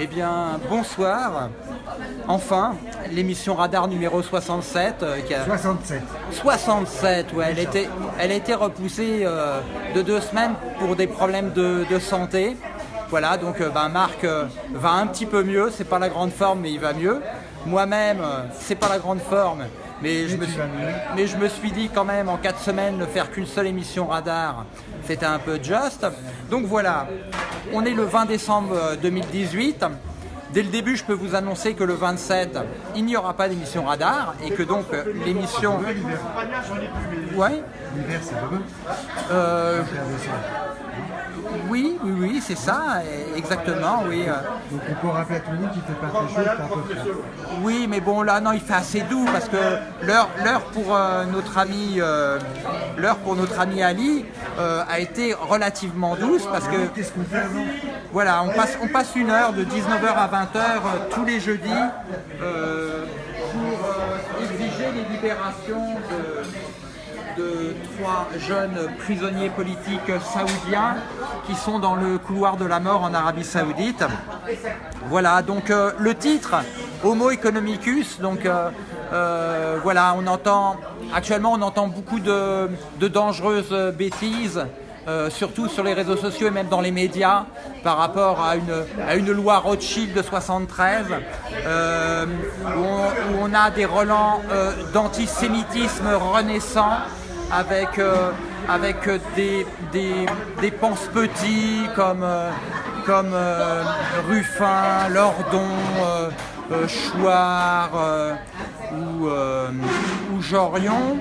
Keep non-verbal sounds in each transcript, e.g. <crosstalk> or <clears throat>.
Eh bien, bonsoir. Enfin, l'émission Radar numéro 67. euh, qui a- 67. 67, ouais, elle, était, elle a été repoussée euh, de deux semaines pour des problèmes de, de santé. Voilà, donc euh, ben, Marc euh, va un petit peu mieux, c'est pas la grande forme, mais il va mieux. Moi-même, c'est pas la grande forme, mais je, me suis, vas mieux. mais je me suis dit quand même en quatre semaines ne faire qu'une seule émission radar, c'était un peu juste. Donc voilà, on est le 20 décembre euh, 2018. Dès le début, je peux vous annoncer que le 27, il n'y aura pas d'émission radar et que donc euh, l'émission. Ouais, l'hiver. C'est demain. euh, 21 décembre. Oui, oui, oui, c'est ça, exactement, oui. euh, Donc on peut rappeler à tout le monde qu'il fait pas très chaud, peu. Oui, mais bon, là, non, il fait assez doux parce que l'heure, pour euh, notre ami, euh, l'heure pour notre ami Ali euh, a été relativement douce parce que Qu'est-ce qu'on fait avant? voilà, on passe, on passe une heure de 19h à 20h euh, tous les jeudis pour exiger les libérations de, trois jeunes prisonniers politiques saoudiens qui sont dans le couloir de la mort en Arabie Saoudite. Voilà, donc euh, le titre, Homo economicus, donc euh, euh, voilà, on entend, actuellement on entend beaucoup de, de dangereuses bêtises, surtout sur les réseaux sociaux et même dans les médias, par rapport à une, à une loi Rothschild de 73, euh, où, on, a des relents d'antisémitisme renaissant, avec, euh, avec euh, des, des, des pense-petits comme, euh, comme Ruffin, Lordon, Chouard ou, ou Jorion.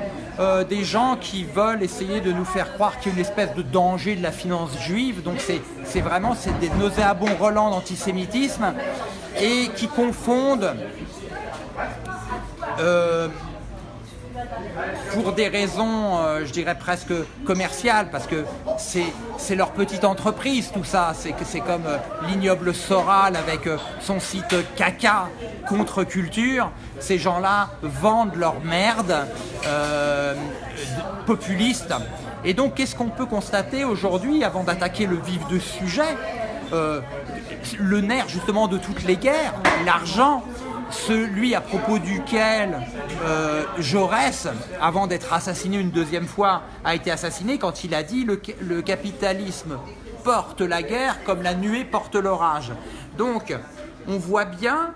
des gens qui veulent essayer de nous faire croire qu'il y a une espèce de danger de la finance juive. Donc c'est vraiment des nauséabonds relents d'antisémitisme et qui confondent pour des raisons, euh, je dirais presque commerciales, parce que c'est leur petite entreprise, tout ça. C'est comme euh, l'ignoble Soral avec euh, son site caca contre culture. Ces gens-là vendent leur merde de- populiste. Et donc, qu'est-ce qu'on peut constater aujourd'hui, avant d'attaquer le vif du sujet Le nerf justement de toutes les guerres, l'argent celui à propos duquel euh, Jaurès, avant d'être assassiné une deuxième fois, a été assassiné quand il a dit le, le capitalisme porte la guerre comme la nuée porte l'orage. Donc, on voit bien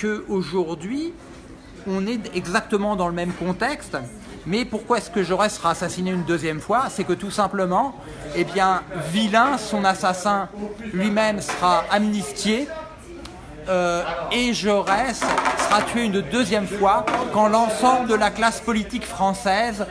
qu'aujourd'hui, on est exactement dans le même contexte. Mais pourquoi est-ce que Jaurès sera assassiné une deuxième fois? C'est que tout simplement, eh bien, Vilain, son assassin lui-même sera amnistié euh, et Jaurès sera tué une deuxième fois quand l'ensemble de la classe politique française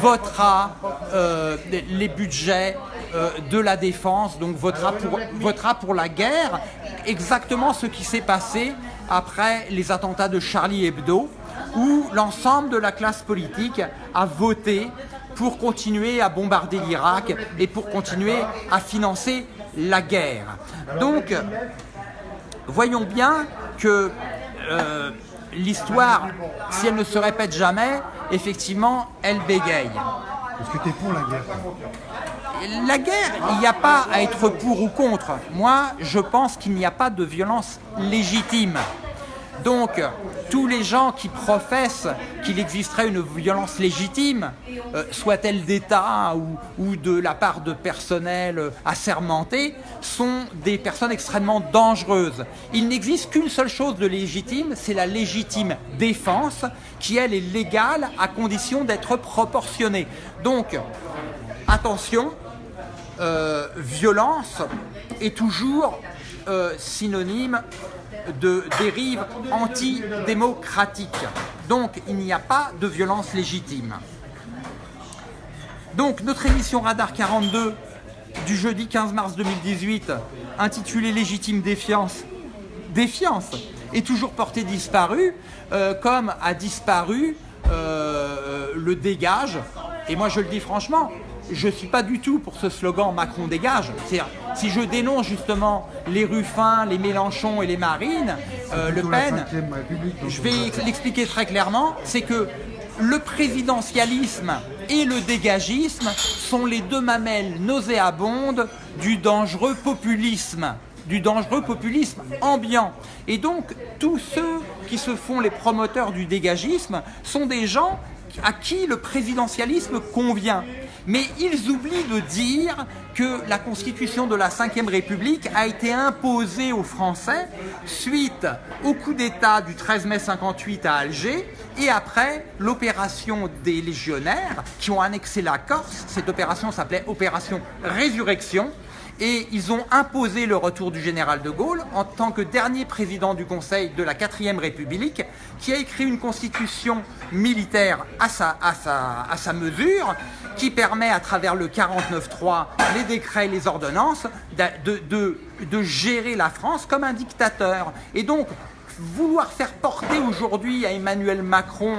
votera euh, les budgets euh, de la défense, donc votera pour, votera pour la guerre, exactement ce qui s'est passé après les attentats de Charlie Hebdo, où l'ensemble de la classe politique a voté pour continuer à bombarder l'Irak et pour continuer à financer la guerre. Donc, voyons bien que euh, l'histoire, si elle ne se répète jamais, effectivement, elle bégaye. Est-ce que tu es pour la guerre La guerre, il n'y a pas à être pour ou contre. Moi, je pense qu'il n'y a pas de violence légitime. Donc, tous les gens qui professent qu'il existerait une violence légitime, euh, soit-elle d'État ou, de la part de personnel euh, assermenté, sont des personnes extrêmement dangereuses. Il n'existe qu'une seule chose de légitime, c'est la légitime défense, qui elle est légale à condition d'être proportionnée. Donc, attention, euh, violence est toujours synonyme de dérive antidémocratique. Donc il n'y a pas de violence légitime. Donc notre émission Radar 42 du jeudi 15 mars 2018, intitulée Légitime défiance, défiance, est toujours portée disparue, euh, comme a disparu euh, le dégage. Et moi je le dis franchement, je ne suis pas du tout pour ce slogan Macron dégage. Si je dénonce justement les Ruffins, les Mélenchon et les Marines, euh, Le Pen, je vais l'expliquer très clairement, c'est que le présidentialisme et le dégagisme sont les deux mamelles nauséabondes du dangereux populisme. du dangereux populisme ambiant. Et donc, tous ceux qui se font les promoteurs du dégagisme sont des gens à qui le présidentialisme convient. Mais ils oublient de dire que la constitution de la Ve République a été imposée aux Français suite au coup d'État du 13 mai 58 à Alger et après l'opération des légionnaires qui ont annexé la Corse. Cette opération s'appelait Opération Résurrection et ils ont imposé le retour du général de Gaulle en tant que dernier président du Conseil de la 4 République qui a écrit une constitution militaire à sa, à à sa mesure qui permet à travers le 49.3, les décrets, les ordonnances, de, gérer la France comme un dictateur. Et donc, vouloir faire porter aujourd'hui à Emmanuel Macron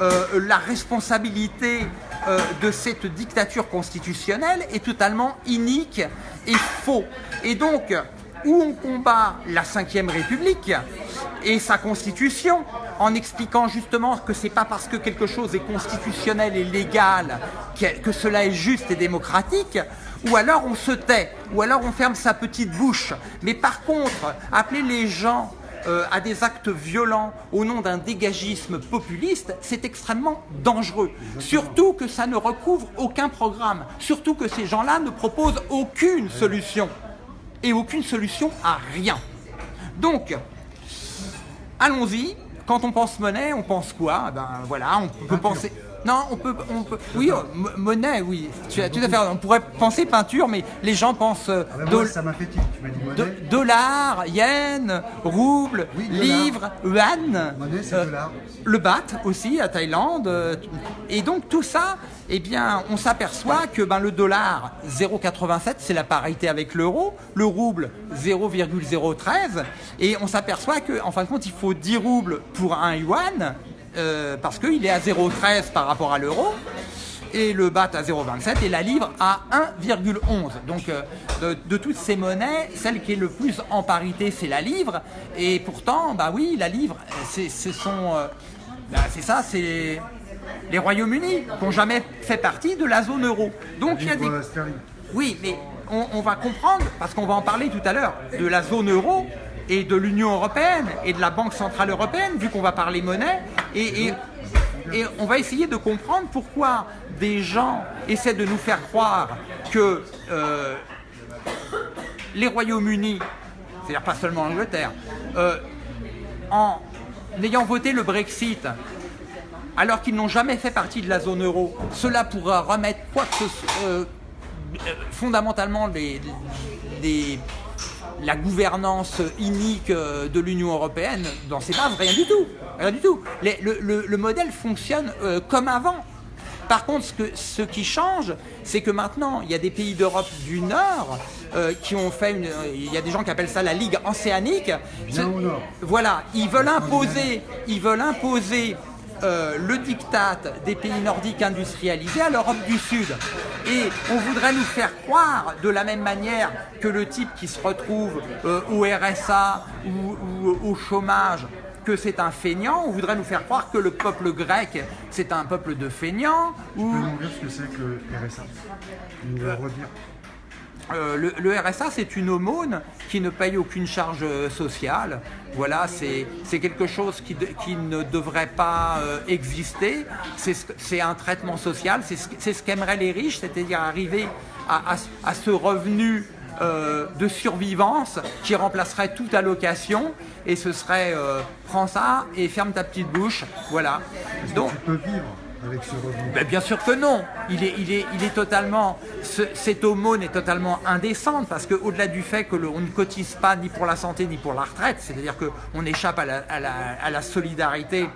euh, la responsabilité euh, de cette dictature constitutionnelle est totalement inique et faux. Et donc, où on combat la Ve République et sa constitution, en expliquant justement que c'est pas parce que quelque chose est constitutionnel et légal que cela est juste et démocratique, ou alors on se tait, ou alors on ferme sa petite bouche. Mais par contre, appeler les gens euh, à des actes violents au nom d'un dégagisme populiste, c'est extrêmement dangereux. Surtout que ça ne recouvre aucun programme. Surtout que ces gens-là ne proposent aucune solution. Et aucune solution à rien. Donc, allons-y. Quand on pense monnaie, on pense quoi? Ben voilà, on peut penser... Non, on peut, on peut. Oui, oh, monnaie, oui. Tu as tout à fait. On pourrait penser peinture, mais les gens pensent. Euh, ah ben ça m'a fait Tu m'as dit monnaie. dollar, yen, rouble, livre, yuan. Monnaie, c'est euh, dollar. Le baht aussi à Thaïlande. Euh, et donc tout ça, eh bien, on s'aperçoit que ben, le dollar 0,87, c'est la parité avec l'euro. Le rouble 0,013. Et on s'aperçoit qu'en en fin de compte, il faut 10 roubles pour un yuan. Euh, parce qu'il est à 0,13 par rapport à l'euro, et le BAT à 0,27 et la livre à 1,11. Donc euh, de, toutes ces monnaies, celle qui est le plus en parité, c'est la livre. Et pourtant, bah oui, la livre, c'est euh, bah, c'est ça, c'est les Royaumes-Unis qui n'ont jamais fait partie de la zone euro. Donc il y a des... Oui, mais on, on va comprendre, parce qu'on va en parler tout à l'heure, de la zone euro, et de l'Union Européenne et de la Banque Centrale Européenne, vu qu'on va parler monnaie, et, on va essayer de comprendre pourquoi des gens essaient de nous faire croire que euh, les Royaumes-Unis, c'est-à-dire pas seulement l'Angleterre, euh, en ayant voté le Brexit, alors qu'ils n'ont jamais fait partie de la zone euro, cela pourra remettre quoi que ce soit, euh, fondamentalement les la gouvernance inique euh, de l'Union Européenne dans ses bases, rien du tout. Rien du tout. le, modèle fonctionne euh, comme avant. Par contre, ce, que, ce qui change, c'est que maintenant, il y a des pays d'Europe du Nord euh, qui ont fait une... Il y a des gens qui appellent ça la Ligue océanique. Voilà, ils veulent imposer, ils veulent imposer euh, le diktat des pays nordiques industrialisés à l'Europe du Sud. Et on voudrait nous faire croire, de la même manière que le type qui se retrouve euh, au RSA ou, au chômage, que c'est un feignant, on voudrait nous faire croire que le peuple grec, c'est un peuple de feignants. Ou... Nous dire ce que c'est que le RSA nous redire euh, le, RSA, c'est une aumône qui ne paye aucune charge euh, sociale. Voilà, c'est quelque chose qui, qui, ne devrait pas euh, exister. C'est un traitement social, c'est ce qu'aimeraient les riches, c'est-à-dire arriver à, à, ce revenu de survivance qui remplacerait toute allocation et ce serait prends ça et ferme ta petite bouche. Voilà. Donc, tu peux vivre? Ben, Bien sûr que non. Il est, il est, il est totalement, cette aumône est totalement indécente parce qu'au-delà du fait que ne cotise pas ni pour la santé ni pour la retraite, c'est-à-dire qu'on échappe à la, à, la, solidarité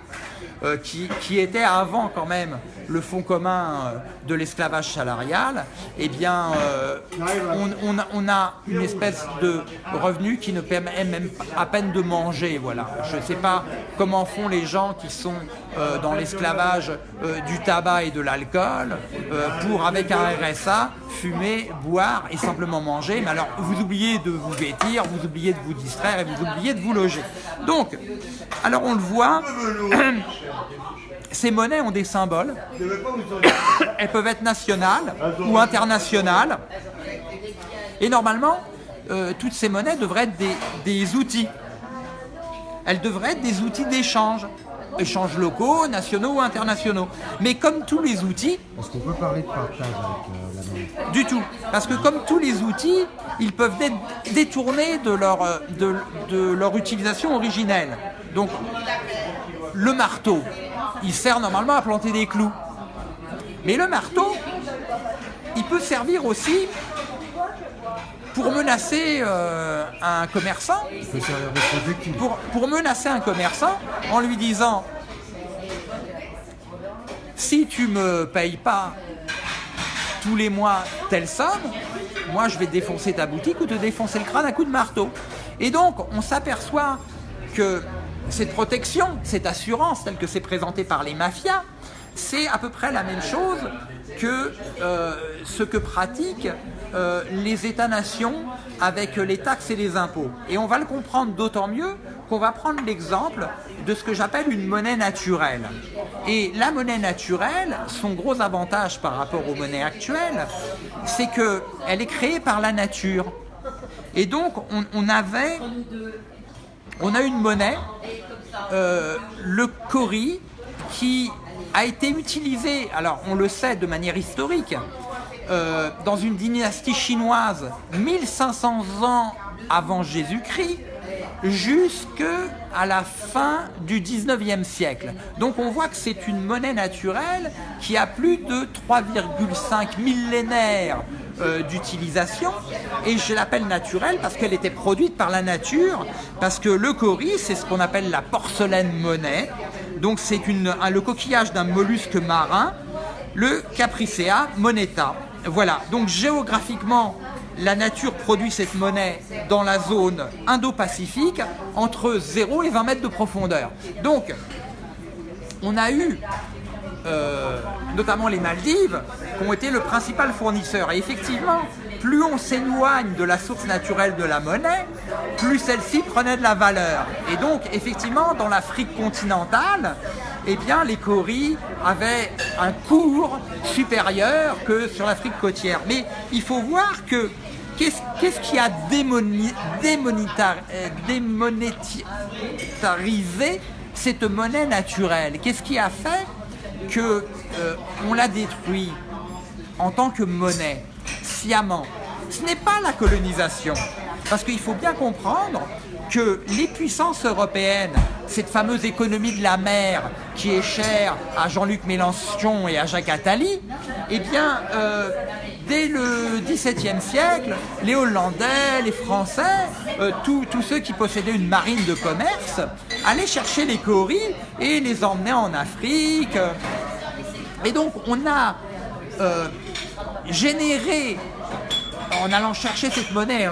euh, qui, qui, était avant quand même le fonds commun euh, de l'esclavage salarial, eh bien, euh, on, on, a une espèce de revenu qui ne permet même à peine de manger. Voilà. Je ne sais pas comment font les gens qui sont dans l'esclavage du tabac et de l'alcool pour, avec un RSA, fumer, boire et simplement manger. Mais alors, vous oubliez de vous vêtir, vous oubliez de vous distraire et vous oubliez de vous loger. Donc, alors on le voit, <clears throat> ces monnaies ont des symboles. Elles peuvent être nationales ou internationales. Et normalement, euh, toutes ces monnaies devraient être des outils. Elles devraient être des outils d'échange échanges locaux, nationaux ou internationaux. Mais comme tous les outils... Est-ce qu'on peut parler de partage avec euh, la monnaie Du tout. Parce que comme tous les outils, ils peuvent être détournés de leur, euh, de, de leur utilisation originelle. Donc, le marteau, il sert normalement à planter des clous. Mais le marteau, il peut servir aussi pour menacer euh, un commerçant, pour, pour menacer un commerçant en lui disant si tu me payes pas tous les mois telle somme, moi je vais défoncer ta boutique ou te défoncer le crâne à coup de marteau. Et donc on s'aperçoit que cette protection, cette assurance telle que c'est présenté par les mafias, c'est à peu près la même chose que euh, ce que pratiquent euh, les États-nations avec les taxes et les impôts. Et on va le comprendre d'autant mieux qu'on va prendre l'exemple de ce que j'appelle une monnaie naturelle. Et la monnaie naturelle, son gros avantage par rapport aux monnaies actuelles, c'est qu'elle est créée par la nature. Et donc, on, avait, on a une monnaie, euh, le cori, qui a été utilisé, alors on le sait de manière historique, euh, dans une dynastie chinoise 1500 ans avant Jésus-Christ, jusqu'à la fin du 19e siècle. Donc on voit que c'est une monnaie naturelle qui a plus de 3,5 millénaires euh, d'utilisation et je l'appelle naturelle parce qu'elle était produite par la nature parce que le cori c'est ce qu'on appelle la porcelaine monnaie donc c'est le coquillage d'un mollusque marin le Capricea moneta. Voilà. Donc géographiquement la nature produit cette monnaie dans la zone Indo-Pacifique entre 0 et 20 mètres de profondeur. Donc on a eu euh, notamment les Maldives, qui ont été le principal fournisseur. Et effectivement, plus on s'éloigne de la source naturelle de la monnaie, plus celle-ci prenait de la valeur. Et donc, effectivement, dans l'Afrique continentale, eh bien, les coris avaient un cours supérieur que sur l'Afrique côtière. Mais il faut voir que qu'est-ce qui a démoni- euh, démonétarisé cette monnaie naturelle? Qu'est-ce qui a fait que euh, l'a détruit en tant que monnaie, Ce n'est pas la colonisation. Parce qu'il faut bien comprendre que les puissances européennes, cette fameuse économie de la mer qui est chère à Jean-Luc Mélenchon et à Jacques Attali, eh bien, euh, dès le XVIIe siècle, les Hollandais, les Français, euh, tous ceux qui possédaient une marine de commerce, allaient chercher les coris et les emmenaient en Afrique. Et donc, on a euh, généré, en allant chercher cette monnaie,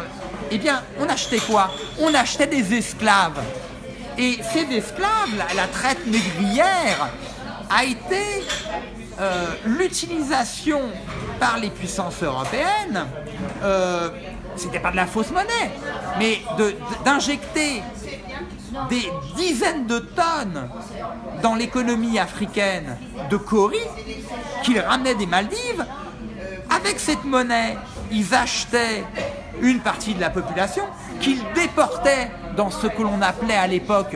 eh bien, on achetait quoi? On achetait des esclaves. Et ces esclaves, la, traite négrière, a été euh, l'utilisation par les puissances européennes, euh, c'était pas de la fausse monnaie, mais d'injecter des dizaines de tonnes dans l'économie africaine de Cori qu'ils ramenaient des Maldives. Avec cette monnaie, ils achetaient une partie de la population qu'ils déportaient dans ce que l'on appelait à l'époque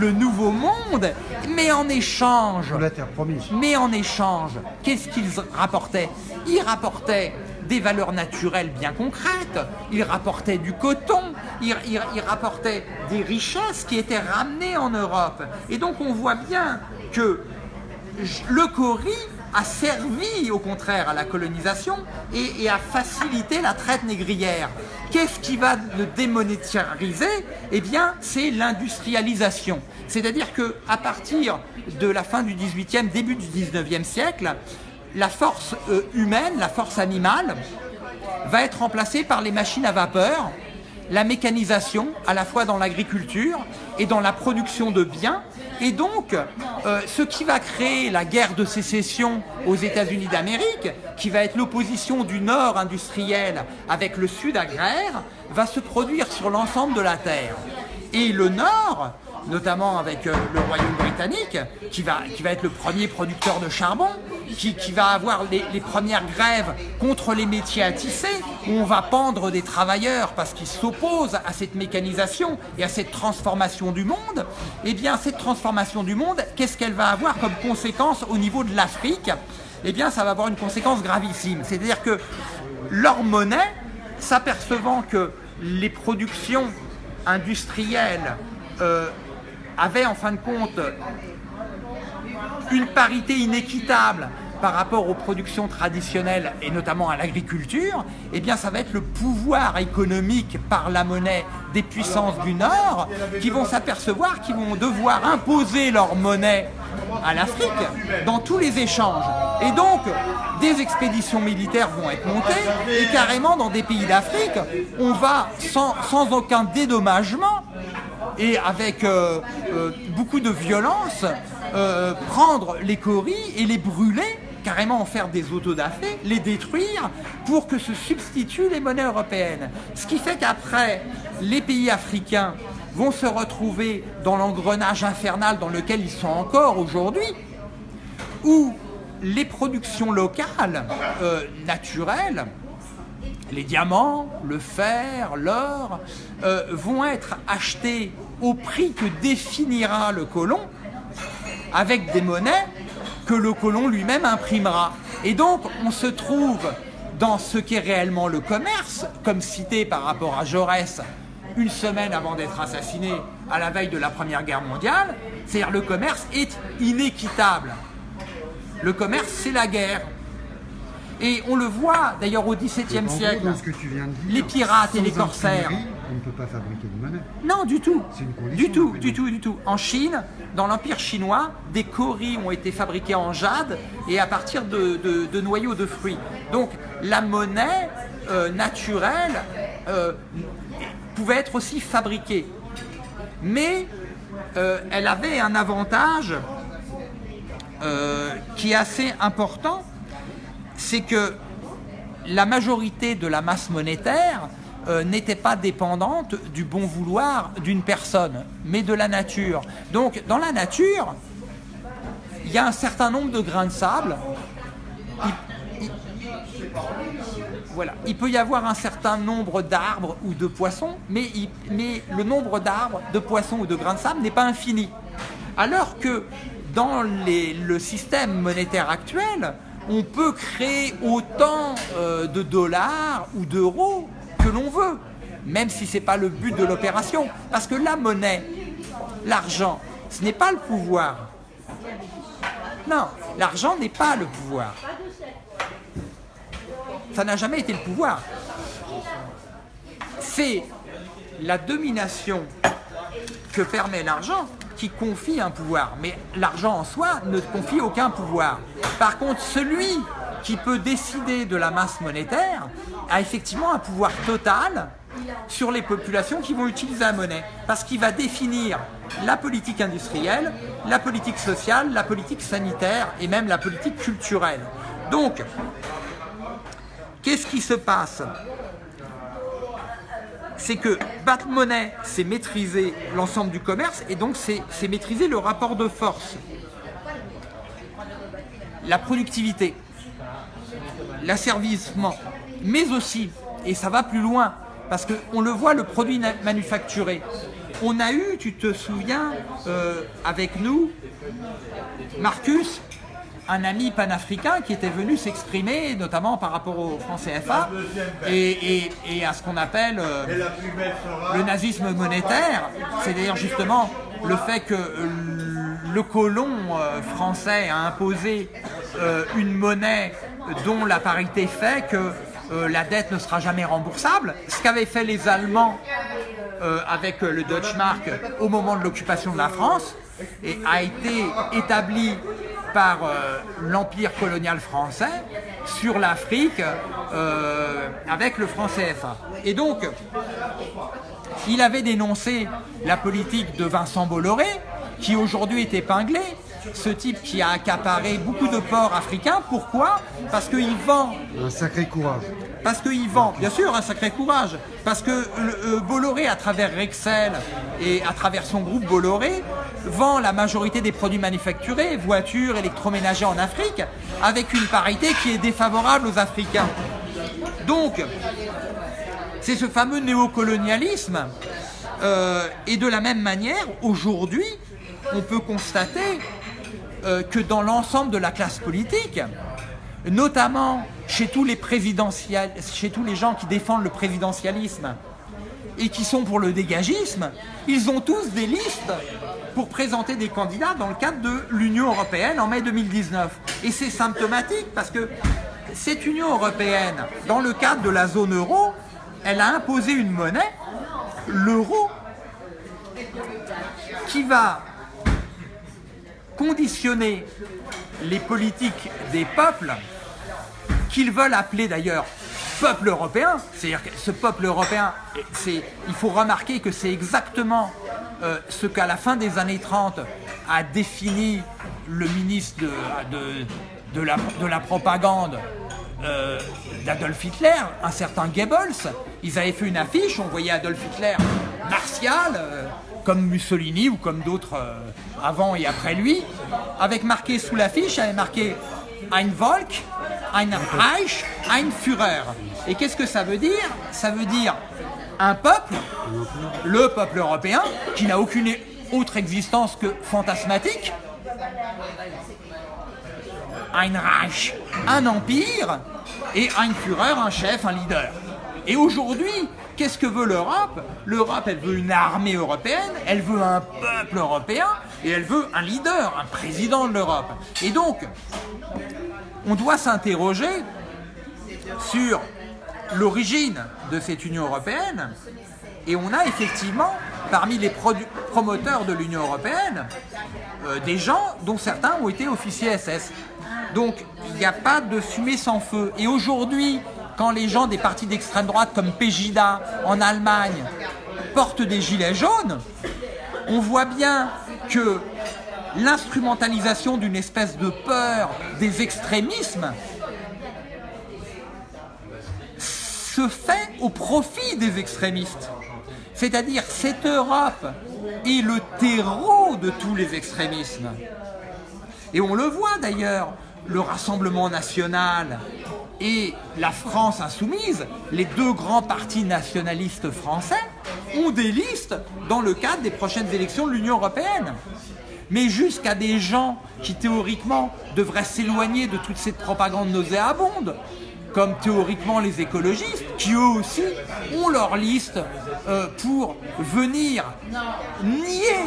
le Nouveau Monde, mais en échange, Sur la terre promise. mais en échange, qu'est-ce qu'ils rapportaient? Ils rapportaient des valeurs naturelles bien concrètes, ils rapportaient du coton, ils rapportaient des richesses qui étaient ramenées en Europe. Et donc on voit bien que le Cori a servi au contraire à la colonisation et, et a facilité la traite négrière. Qu'est-ce qui va le démonétariser Eh bien, c'est l'industrialisation. C'est-à-dire que à partir de la fin du 18e, début du 19e siècle, la force euh, humaine, la force animale, va être remplacée par les machines à vapeur, la mécanisation, à la fois dans l'agriculture et dans la production de biens. Et donc, euh, ce qui va créer la guerre de sécession aux États-Unis d'Amérique, qui va être l'opposition du Nord industriel avec le Sud agraire, va se produire sur l'ensemble de la Terre. Et le Nord notamment avec euh, le Royaume britannique, qui va, qui va être le premier producteur de charbon, qui, qui va avoir les, les, premières grèves contre les métiers à tisser, où on va pendre des travailleurs parce qu'ils s'opposent à cette mécanisation et à cette transformation du monde, eh bien cette transformation du monde, qu'est-ce qu'elle va avoir comme conséquence au niveau de l'Afrique? Eh bien ça va avoir une conséquence gravissime, c'est-à-dire que leur monnaie, s'apercevant que les productions industrielles euh, avaient en fin de compte une parité inéquitable par rapport aux productions traditionnelles et notamment à l'agriculture, eh bien ça va être le pouvoir économique par la monnaie des puissances du Nord qui vont s'apercevoir qu'ils vont devoir imposer leur monnaie à l'Afrique dans tous les échanges. Et donc, des expéditions militaires vont être montées et carrément dans des pays d'Afrique, on va sans, sans, aucun dédommagement et avec euh, euh, beaucoup de violence euh, prendre les coris et les brûler carrément en faire des autodafés, les détruire pour que se substituent les monnaies européennes. Ce qui fait qu'après, les pays africains vont se retrouver dans l'engrenage infernal dans lequel ils sont encore aujourd'hui, où les productions locales, naturelles, les diamants, le fer, l'or, vont être achetés au prix que définira le colon, avec des monnaies que le colon lui-même imprimera. Et donc, on se trouve dans ce qu'est réellement le commerce, comme cité par rapport à Jaurès une semaine avant d'être assassiné à la veille de la Première Guerre mondiale, c'est-à-dire le commerce est inéquitable. Le commerce, c'est la guerre. Et on le voit d'ailleurs au XVIIe siècle. les pirates et les corsaires. On ne peut pas fabriquer de monnaie. Non, du tout. du tout, du tout, du tout. En Chine, dans l'Empire chinois, des coris ont été fabriqués en jade et à partir de, noyaux de fruits. Donc la monnaie euh, naturelle euh, pouvait être aussi fabriquée. Mais euh, elle avait un avantage qui est assez important, c'est que la majorité de la masse monétaire euh, n'était pas dépendante du bon vouloir d'une personne, mais de la nature. Donc, dans la nature, il y a un certain nombre de grains de sable. Il, voilà. il peut y avoir un certain nombre d'arbres ou de poissons, mais, le nombre d'arbres, de poissons ou de grains de sable n'est pas infini. Alors que dans le système monétaire actuel, on peut créer autant euh, de dollars ou d'euros que l'on veut, même si ce n'est pas le but de l'opération. Parce que la monnaie, l'argent, ce n'est pas le pouvoir. Non, l'argent n'est pas le pouvoir. Ça n'a jamais été le pouvoir. C'est la domination que permet l'argent qui confie un pouvoir. Mais l'argent en soi ne confie aucun pouvoir. Par contre, celui qui peut décider de la masse monétaire a effectivement un pouvoir total sur les populations qui vont utiliser la monnaie. Parce qu'il va définir la politique industrielle, la politique sociale, la politique sanitaire et même la politique culturelle. Donc, qu'est-ce qui se passe? C'est que battre monnaie, c'est maîtriser l'ensemble du commerce et donc c'est maîtriser le rapport de force. La productivité, l'asservissement, mais aussi, et ça va plus loin, parce qu'on le voit, le produit manufacturé. On a eu, tu te souviens, euh, avec nous, Marcus, un ami panafricain qui était venu s'exprimer, notamment par rapport au franc CFA et, à ce qu'on appelle euh, le nazisme monétaire. C'est d'ailleurs justement le fait que le colon euh, français a imposé euh, une monnaie dont la parité fait que la dette ne sera jamais remboursable. Ce qu'avaient fait les Allemands avec le Deutschmark au moment de l'occupation de la France et a été établi par euh, l'empire colonial français sur l'Afrique euh, avec le franc CFA. Et donc, il avait dénoncé la politique de Vincent Bolloré, qui aujourd'hui est épinglé, ce type qui a accaparé beaucoup de ports africains. Pourquoi? Parce qu'il vend... Un sacré courage. parce qu'il vend, bien sûr, un sacré courage, parce que euh, Bolloré, à travers Rexel et à travers son groupe Bolloré, vend la majorité des produits manufacturés, voitures, électroménagers en Afrique, avec une parité qui est défavorable aux Africains. Donc, c'est ce fameux néocolonialisme. Euh, et de la même manière, aujourd'hui, on peut constater euh, que dans l'ensemble de la classe politique, notamment chez tous les chez tous les gens qui défendent le présidentialisme et qui sont pour le dégagisme, ils ont tous des listes pour présenter des candidats dans le cadre de l'Union Européenne en mai 2019. Et c'est symptomatique parce que cette Union Européenne, dans le cadre de la zone euro, elle a imposé une monnaie, l'euro, qui va conditionner les politiques des peuples qu'ils veulent appeler d'ailleurs peuple européen, c'est-à-dire que ce peuple européen, il faut remarquer que c'est exactement euh, ce qu'à la fin des années 30 a défini le ministre de, la, de la, propagande euh, d'Adolf Hitler, un certain Goebbels. Ils avaient fait une affiche, on voyait Adolf Hitler martial, euh, comme Mussolini ou comme d'autres avant et après lui, avec marqué sous l'affiche, avait marqué Ein Volk, ein Reich, ein Führer. Et qu'est-ce que ça veut dire? Ça veut dire un peuple, le peuple européen, qui n'a aucune autre existence que fantasmatique, ein Reich, un empire, et ein Führer, un chef, un leader. Et aujourd'hui, qu'est-ce que veut l'Europe L'Europe, elle veut une armée européenne, elle veut un peuple européen, et elle veut un leader, un président de l'Europe. Et donc, on doit s'interroger sur l'origine de cette Union européenne et on a effectivement parmi les promoteurs de l'Union européenne euh, des gens dont certains ont été officiers SS. Donc il n'y a pas de fumée sans feu. Et aujourd'hui, quand les gens des partis d'extrême droite comme Pegida en Allemagne portent des gilets jaunes, on voit bien que l'instrumentalisation d'une espèce de peur des extrémismes se fait au profit des extrémistes. C'est-à-dire cette Europe est le terreau de tous les extrémismes. Et on le voit d'ailleurs, le Rassemblement national et la France insoumise, les deux grands partis nationalistes français, ont des listes dans le cadre des prochaines élections de l'Union européenne. Mais jusqu'à des gens qui théoriquement devraient s'éloigner de toute cette propagande nauséabonde, comme théoriquement les écologistes, qui eux aussi ont leur liste euh, pour venir nier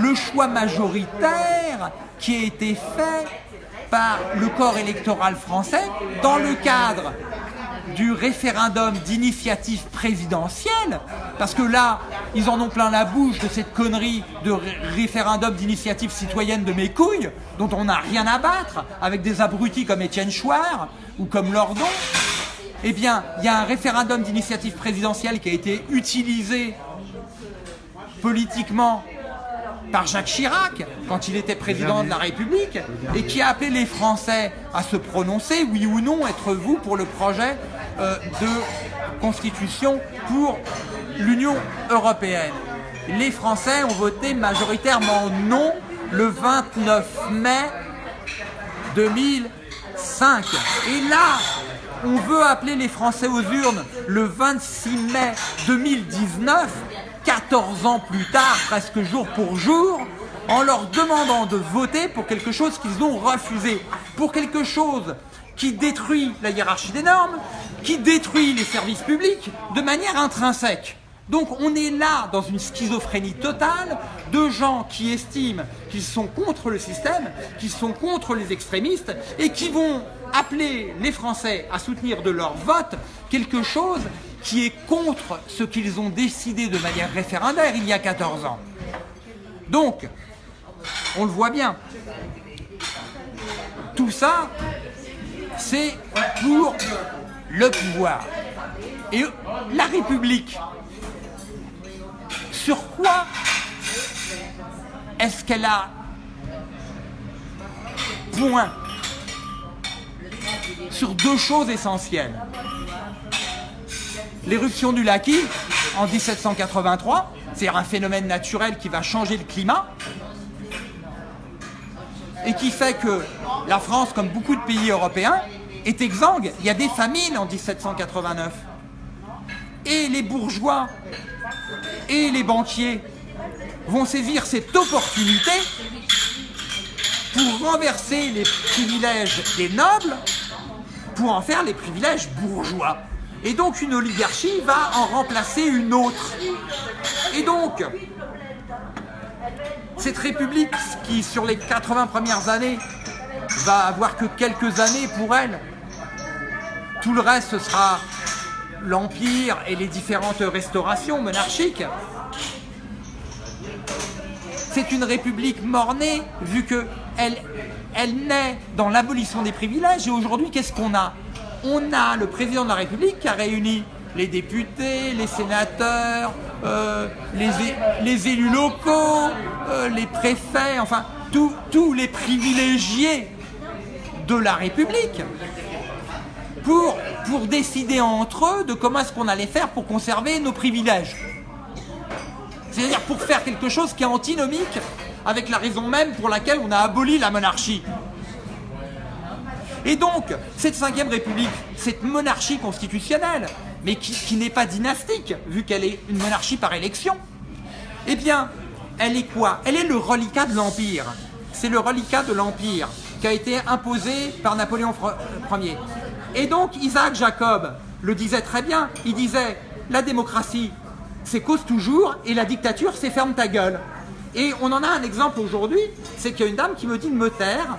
le choix majoritaire qui a été fait par le corps électoral français dans le cadre du référendum d'initiative présidentielle, parce que là, ils en ont plein la bouche de cette connerie de référendum d'initiative citoyenne de mes couilles, dont on n'a rien à battre, avec des abrutis comme Étienne Chouard ou comme Lordon. Eh bien, il y a un référendum d'initiative présidentielle qui a été utilisé politiquement par Jacques Chirac quand il était président de la République et qui a appelé les Français à se prononcer, oui ou non, êtes-vous pour le projet euh, de constitution pour l'Union européenne. Les Français ont voté majoritairement non le 29 mai 2005. Et là, on veut appeler les Français aux urnes le 26 mai 2019 14 ans plus tard, presque jour pour jour, en leur demandant de voter pour quelque chose qu'ils ont refusé, pour quelque chose qui détruit la hiérarchie des normes, qui détruit les services publics de manière intrinsèque. Donc on est là dans une schizophrénie totale de gens qui estiment qu'ils sont contre le système, qu'ils sont contre les extrémistes et qui vont appeler les Français à soutenir de leur vote quelque chose qui est contre ce qu'ils ont décidé de manière référendaire il y a 14 ans. Donc, on le voit bien, tout ça, c'est pour le pouvoir. Et la République, sur quoi est-ce qu'elle a point? Sur deux choses essentielles l'éruption du Laki en 1783, c'est un phénomène naturel qui va changer le climat et qui fait que la France, comme beaucoup de pays européens, est exsangue. Il y a des famines en 1789. Et les bourgeois et les banquiers vont saisir cette opportunité pour renverser les privilèges des nobles pour en faire les privilèges bourgeois. Et donc une oligarchie va en remplacer une autre. Et donc, cette république qui, sur les 80 premières années, va avoir que quelques années pour elle, tout le reste sera l'empire et les différentes restaurations monarchiques. C'est une république mornée, vu qu'elle elle naît dans l'abolition des privilèges. Et aujourd'hui, qu'est-ce qu'on a? On a le président de la République qui a réuni les députés, les sénateurs, euh, les, élus locaux, euh, les préfets, enfin, tous les privilégiés de la République pour, pour décider entre eux de comment est-ce qu'on allait faire pour conserver nos privilèges. C'est-à-dire pour faire quelque chose qui est antinomique avec la raison même pour laquelle on a aboli la monarchie. Et donc, cette cinquième république, cette monarchie constitutionnelle, mais qui, n'est pas dynastique, vu qu'elle est une monarchie par élection, eh bien, elle est quoi? Elle est le reliquat de l'Empire. C'est le reliquat de l'Empire qui a été imposé par Napoléon Ier. Et donc, Isaac Jacob le disait très bien, il disait, la démocratie, c'est cause toujours, et la dictature, c'est ferme ta gueule. Et on en a un exemple aujourd'hui, c'est qu'il y a une dame qui me dit de me taire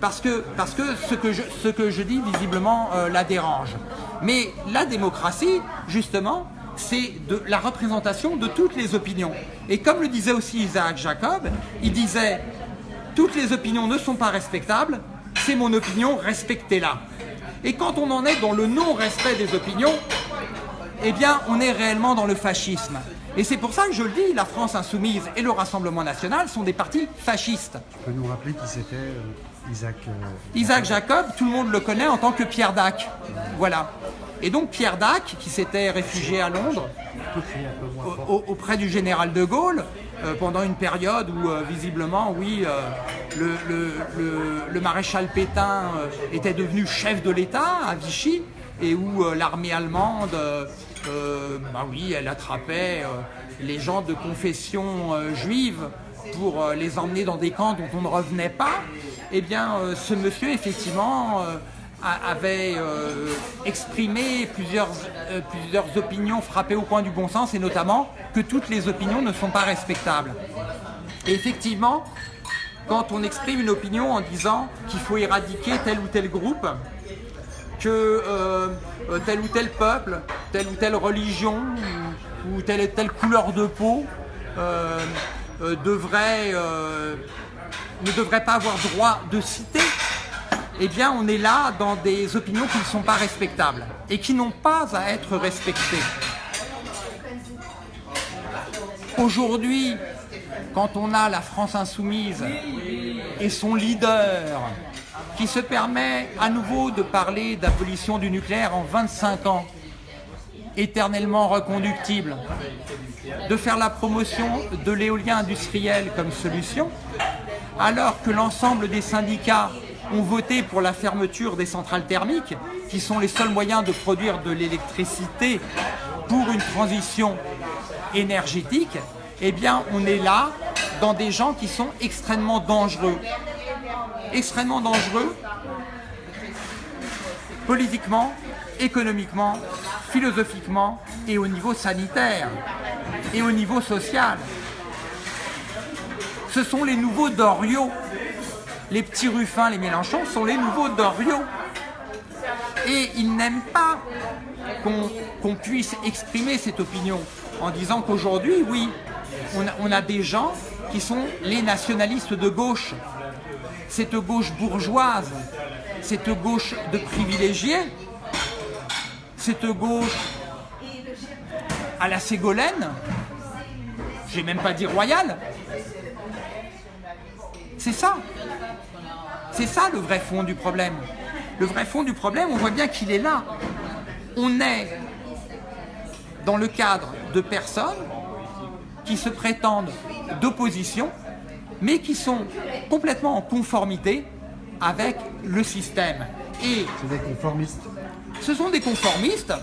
parce que, parce que, ce, que je, ce que je dis visiblement euh, la dérange. Mais la démocratie, justement, c'est la représentation de toutes les opinions. Et comme le disait aussi Isaac Jacob, il disait « toutes les opinions ne sont pas respectables, c'est mon opinion, respectez-la ». Et quand on en est dans le non-respect des opinions, eh bien, on est réellement dans le fascisme. Et c'est pour ça que je le dis, la France Insoumise et le Rassemblement National sont des partis fascistes. Tu peux nous rappeler qui c'était euh, Isaac euh, Isaac Jacob, tout le monde le connaît en tant que Pierre Dac. Voilà. Et donc Pierre Dac, qui s'était réfugié à Londres, auprès du général de Gaulle, euh, pendant une période où visiblement, oui, le, maréchal Pétain était devenu chef de l'État à Vichy, et où l'armée allemande euh, bah oui, elle attrapait euh, les gens de confession euh, juive pour les emmener dans des camps dont on ne revenait pas, eh bien, ce monsieur, effectivement, avait exprimé plusieurs, opinions frappées au point du bon sens, et notamment que toutes les opinions ne sont pas respectables. Et effectivement, quand on exprime une opinion en disant qu'il faut éradiquer tel ou tel groupe, que euh, euh, tel ou tel peuple, telle ou telle religion ou, telle et telle couleur de peau euh, devrait, ne devrait pas avoir droit de citer, eh bien on est là dans des opinions qui ne sont pas respectables et qui n'ont pas à être respectées. Aujourd'hui, quand on a la France insoumise et son leader qui se permet à nouveau de parler d'abolition du nucléaire en 25 ans, éternellement reconductible, de faire la promotion de l'éolien industriel comme solution, alors que l'ensemble des syndicats ont voté pour la fermeture des centrales thermiques, qui sont les seuls moyens de produire de l'électricité pour une transition énergétique, eh bien on est là dans des gens qui sont extrêmement dangereux extrêmement dangereux politiquement, économiquement, philosophiquement et au niveau sanitaire et au niveau social. Ce sont les nouveaux Doriot. Les petits Ruffins, les Mélenchon sont les nouveaux Doriot. Et ils n'aiment pas qu'on puisse exprimer cette opinion en disant qu'aujourd'hui, oui, on a des gens qui sont les nationalistes de gauche, cette gauche bourgeoise, cette gauche de privilégiés, cette gauche à la Ségolène, j'ai même pas dit royale, c'est ça. C'est ça le vrai fond du problème. Le vrai fond du problème, on voit bien qu'il est là. On est dans le cadre de personnes qui se prétendent d'opposition, mais qui sont complètement en conformité avec le système. Et c'est des conformistes. Ce sont des conformistes.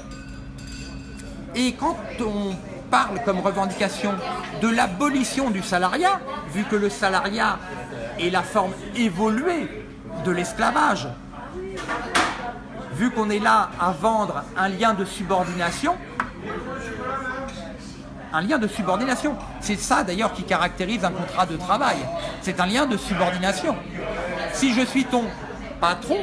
Et quand on parle comme revendication de l'abolition du salariat, vu que le salariat est la forme évoluée de l'esclavage, vu qu'on est là à vendre un lien de subordination, un lien de subordination. C'est ça d'ailleurs qui caractérise un contrat de travail. C'est un lien de subordination. Si je suis ton patron,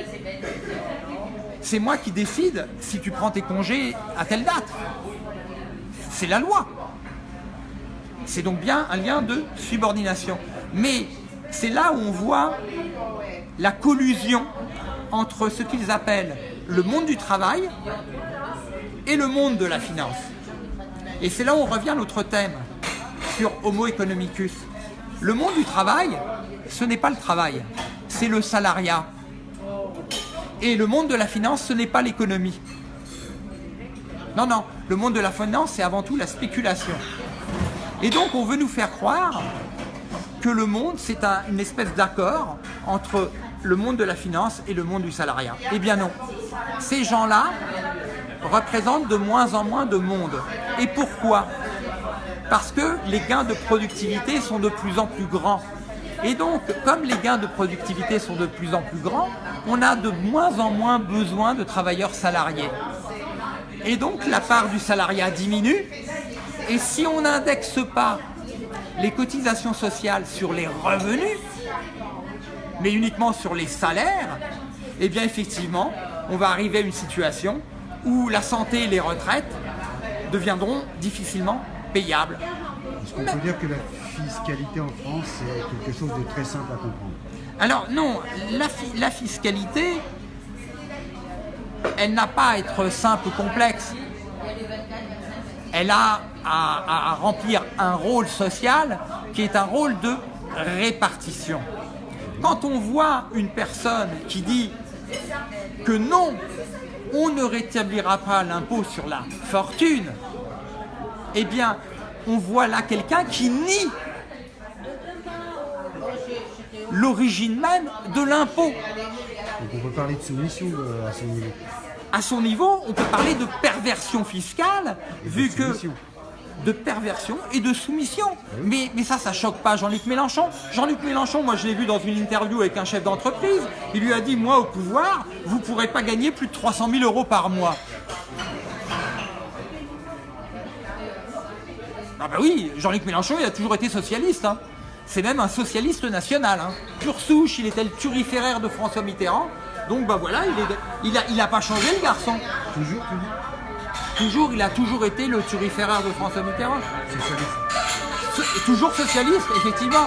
c'est moi qui décide si tu prends tes congés à telle date. C'est la loi. C'est donc bien un lien de subordination. Mais c'est là où on voit la collusion entre ce qu'ils appellent le monde du travail et le monde de la finance. Et c'est là où on revient à notre thème sur Homo economicus. Le monde du travail, ce n'est pas le travail, c'est le salariat. Et le monde de la finance, ce n'est pas l'économie. Non, non, le monde de la finance, c'est avant tout la spéculation. Et donc, on veut nous faire croire que le monde, c'est une espèce d'accord entre le monde de la finance et le monde du salariat. Eh bien non. Ces gens-là représentent de moins en moins de monde. Et pourquoi? Parce que les gains de productivité sont de plus en plus grands. Et donc, comme les gains de productivité sont de plus en plus grands, on a de moins en moins besoin de travailleurs salariés. Et donc, la part du salariat diminue. Et si on n'indexe pas les cotisations sociales sur les revenus, mais uniquement sur les salaires, eh bien effectivement, on va arriver à une situation où la santé et les retraites deviendront difficilement payables. Est-ce qu'on peut dire que la fiscalité en France, c'est quelque chose de très simple à comprendre? Alors non, la, fiscalité, elle n'a pas à être simple ou complexe. Elle a à remplir un rôle social qui est un rôle de répartition. Quand on voit une personne qui dit que non, on ne rétablira pas l'impôt sur la fortune, eh bien, on voit là quelqu'un qui nie l'origine même de l'impôt. On peut parler de soumission euh, à son niveau. À son niveau, on peut parler de perversion fiscale, vu que de perversion et de soumission. Mais, mais ça, ça choque pas Jean-Luc Mélenchon. Jean-Luc Mélenchon, moi je l'ai vu dans une interview avec un chef d'entreprise, il lui a dit, moi au pouvoir, vous ne pourrez pas gagner plus de 300 000 euros par mois. Ah bah oui, Jean-Luc Mélenchon, il a toujours été socialiste. Hein. C'est même un socialiste national. Hein. Pure souche, il était le turiféraire de François Mitterrand. Donc bah voilà, il, n'a il, a, pas changé le garçon. Toujours, toujours. Toujours, il a toujours été le turiféraire de François Mitterrand. Socialiste. toujours socialiste, effectivement.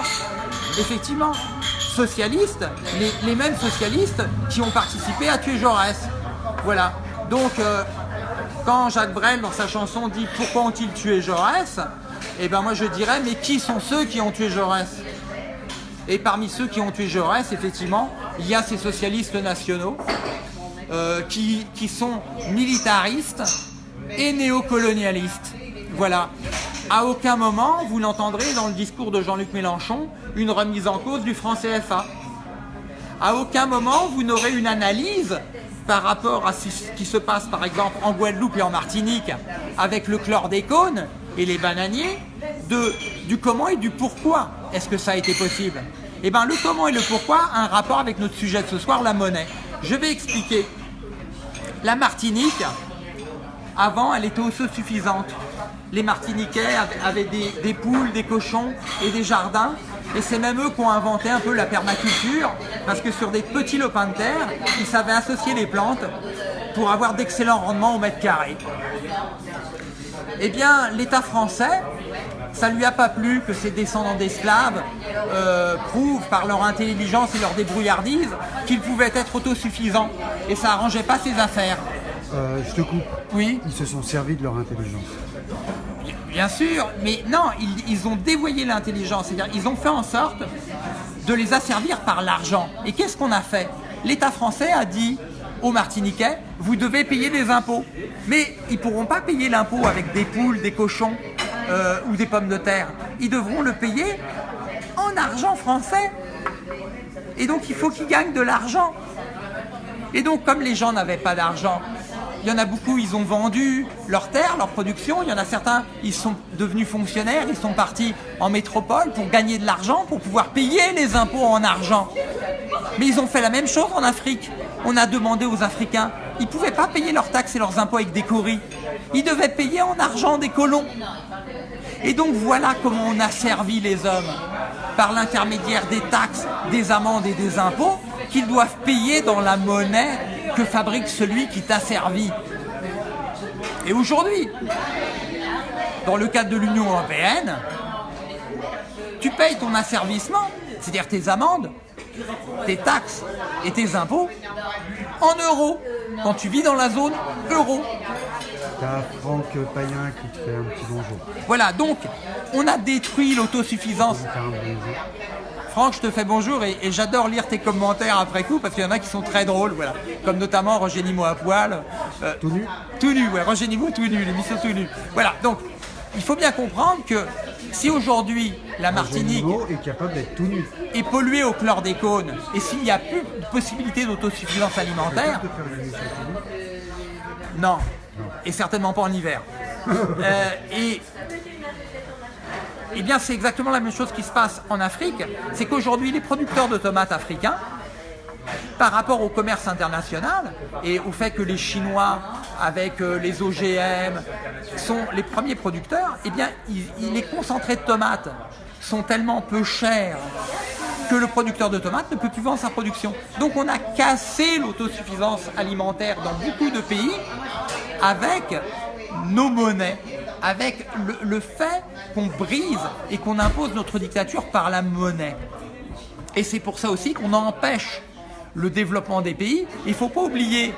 Effectivement. Socialiste, les, mêmes socialistes qui ont participé à tuer Jaurès. Voilà. Donc, euh, quand Jacques Brel, dans sa chanson, dit « Pourquoi ont-ils tué Jaurès ?», eh ben moi je dirais « Mais qui sont ceux qui ont tué Jaurès ?» Et parmi ceux qui ont tué Jaurès, effectivement, il y a ces socialistes nationaux euh, qui, qui sont militaristes, et néocolonialiste. Voilà. À aucun moment, vous n'entendrez dans le discours de Jean-Luc Mélenchon une remise en cause du franc CFA. À aucun moment, vous n'aurez une analyse par rapport à ce qui se passe par exemple en Guadeloupe et en Martinique avec le chlordécone et les bananiers, de, du comment et du pourquoi est-ce que ça a été possible Eh bien le comment et le pourquoi a un rapport avec notre sujet de ce soir, la monnaie. Je vais expliquer. La Martinique, avant, elle était autosuffisante. Les Martiniquais avaient des, poules, des cochons et des jardins. Et c'est même eux qui ont inventé un peu la permaculture, parce que sur des petits lopins de terre, ils savaient associer les plantes pour avoir d'excellents rendements au mètre carré. Eh bien, l'État français, ça lui a pas plu que ses descendants d'esclaves euh, prouvent par leur intelligence et leur débrouillardise qu'ils pouvaient être autosuffisants. Et ça arrangeait pas ses affaires. Euh, je te coupe. Oui. Ils se sont servis de leur intelligence. Bien sûr, mais non, ils, ont dévoyé l'intelligence. C'est-à-dire, ils ont fait en sorte de les asservir par l'argent. Et qu'est-ce qu'on a fait? L'État français a dit aux Martiniquais, vous devez payer des impôts. Mais ils ne pourront pas payer l'impôt avec des poules, des cochons euh, ou des pommes de terre. Ils devront le payer en argent français. Et donc il faut qu'ils gagnent de l'argent. Et donc comme les gens n'avaient pas d'argent, il y en a beaucoup, ils ont vendu leurs terres, leur production. Il y en a certains, ils sont devenus fonctionnaires, ils sont partis en métropole pour gagner de l'argent, pour pouvoir payer les impôts en argent. Mais ils ont fait la même chose en Afrique. On a demandé aux Africains, ils ne pouvaient pas payer leurs taxes et leurs impôts avec des coris. Ils devaient payer en argent des colons. Et donc voilà comment on a les hommes, par l'intermédiaire des taxes, des amendes et des impôts, qu'ils doivent payer dans la monnaie que fabrique celui qui t'a servi. Et aujourd'hui, dans le cadre de l'Union Européenne, tu payes ton asservissement, c'est-à-dire tes amendes, tes taxes et tes impôts en euros, quand tu vis dans la zone euro. T'as Franck Payen qui te fait un petit bonjour. Voilà, donc on a détruit l'autosuffisance. Franck, je te fais bonjour et, j'adore lire tes commentaires après coup parce qu'il y en a qui sont très drôles, voilà. Comme notamment Roger Nimo à poil. Euh, tout nu Tout nu, ouais, Roger Nimo tout nu, l'émission tout nu. Voilà, donc il faut bien comprendre que si aujourd'hui la Martinique est capable d'être tout nu. est polluée au chlordécone et s'il n'y a plus de possibilité d'autosuffisance alimentaire, non, et certainement pas en hiver. <laughs> Euh, et eh bien, c'est exactement la même chose qui se passe en Afrique. C'est qu'aujourd'hui, les producteurs de tomates africains, par rapport au commerce international et au fait que les Chinois, avec euh, les OGM, sont les premiers producteurs, eh bien, les concentrés de tomates sont tellement peu chers que le producteur de tomates ne peut plus vendre sa production. Donc on a cassé l'autosuffisance alimentaire dans beaucoup de pays avec nos monnaies avec le, fait qu'on brise et qu'on impose notre dictature par la monnaie. Et c'est pour ça aussi qu'on empêche le développement des pays. Il ne faut pas oublier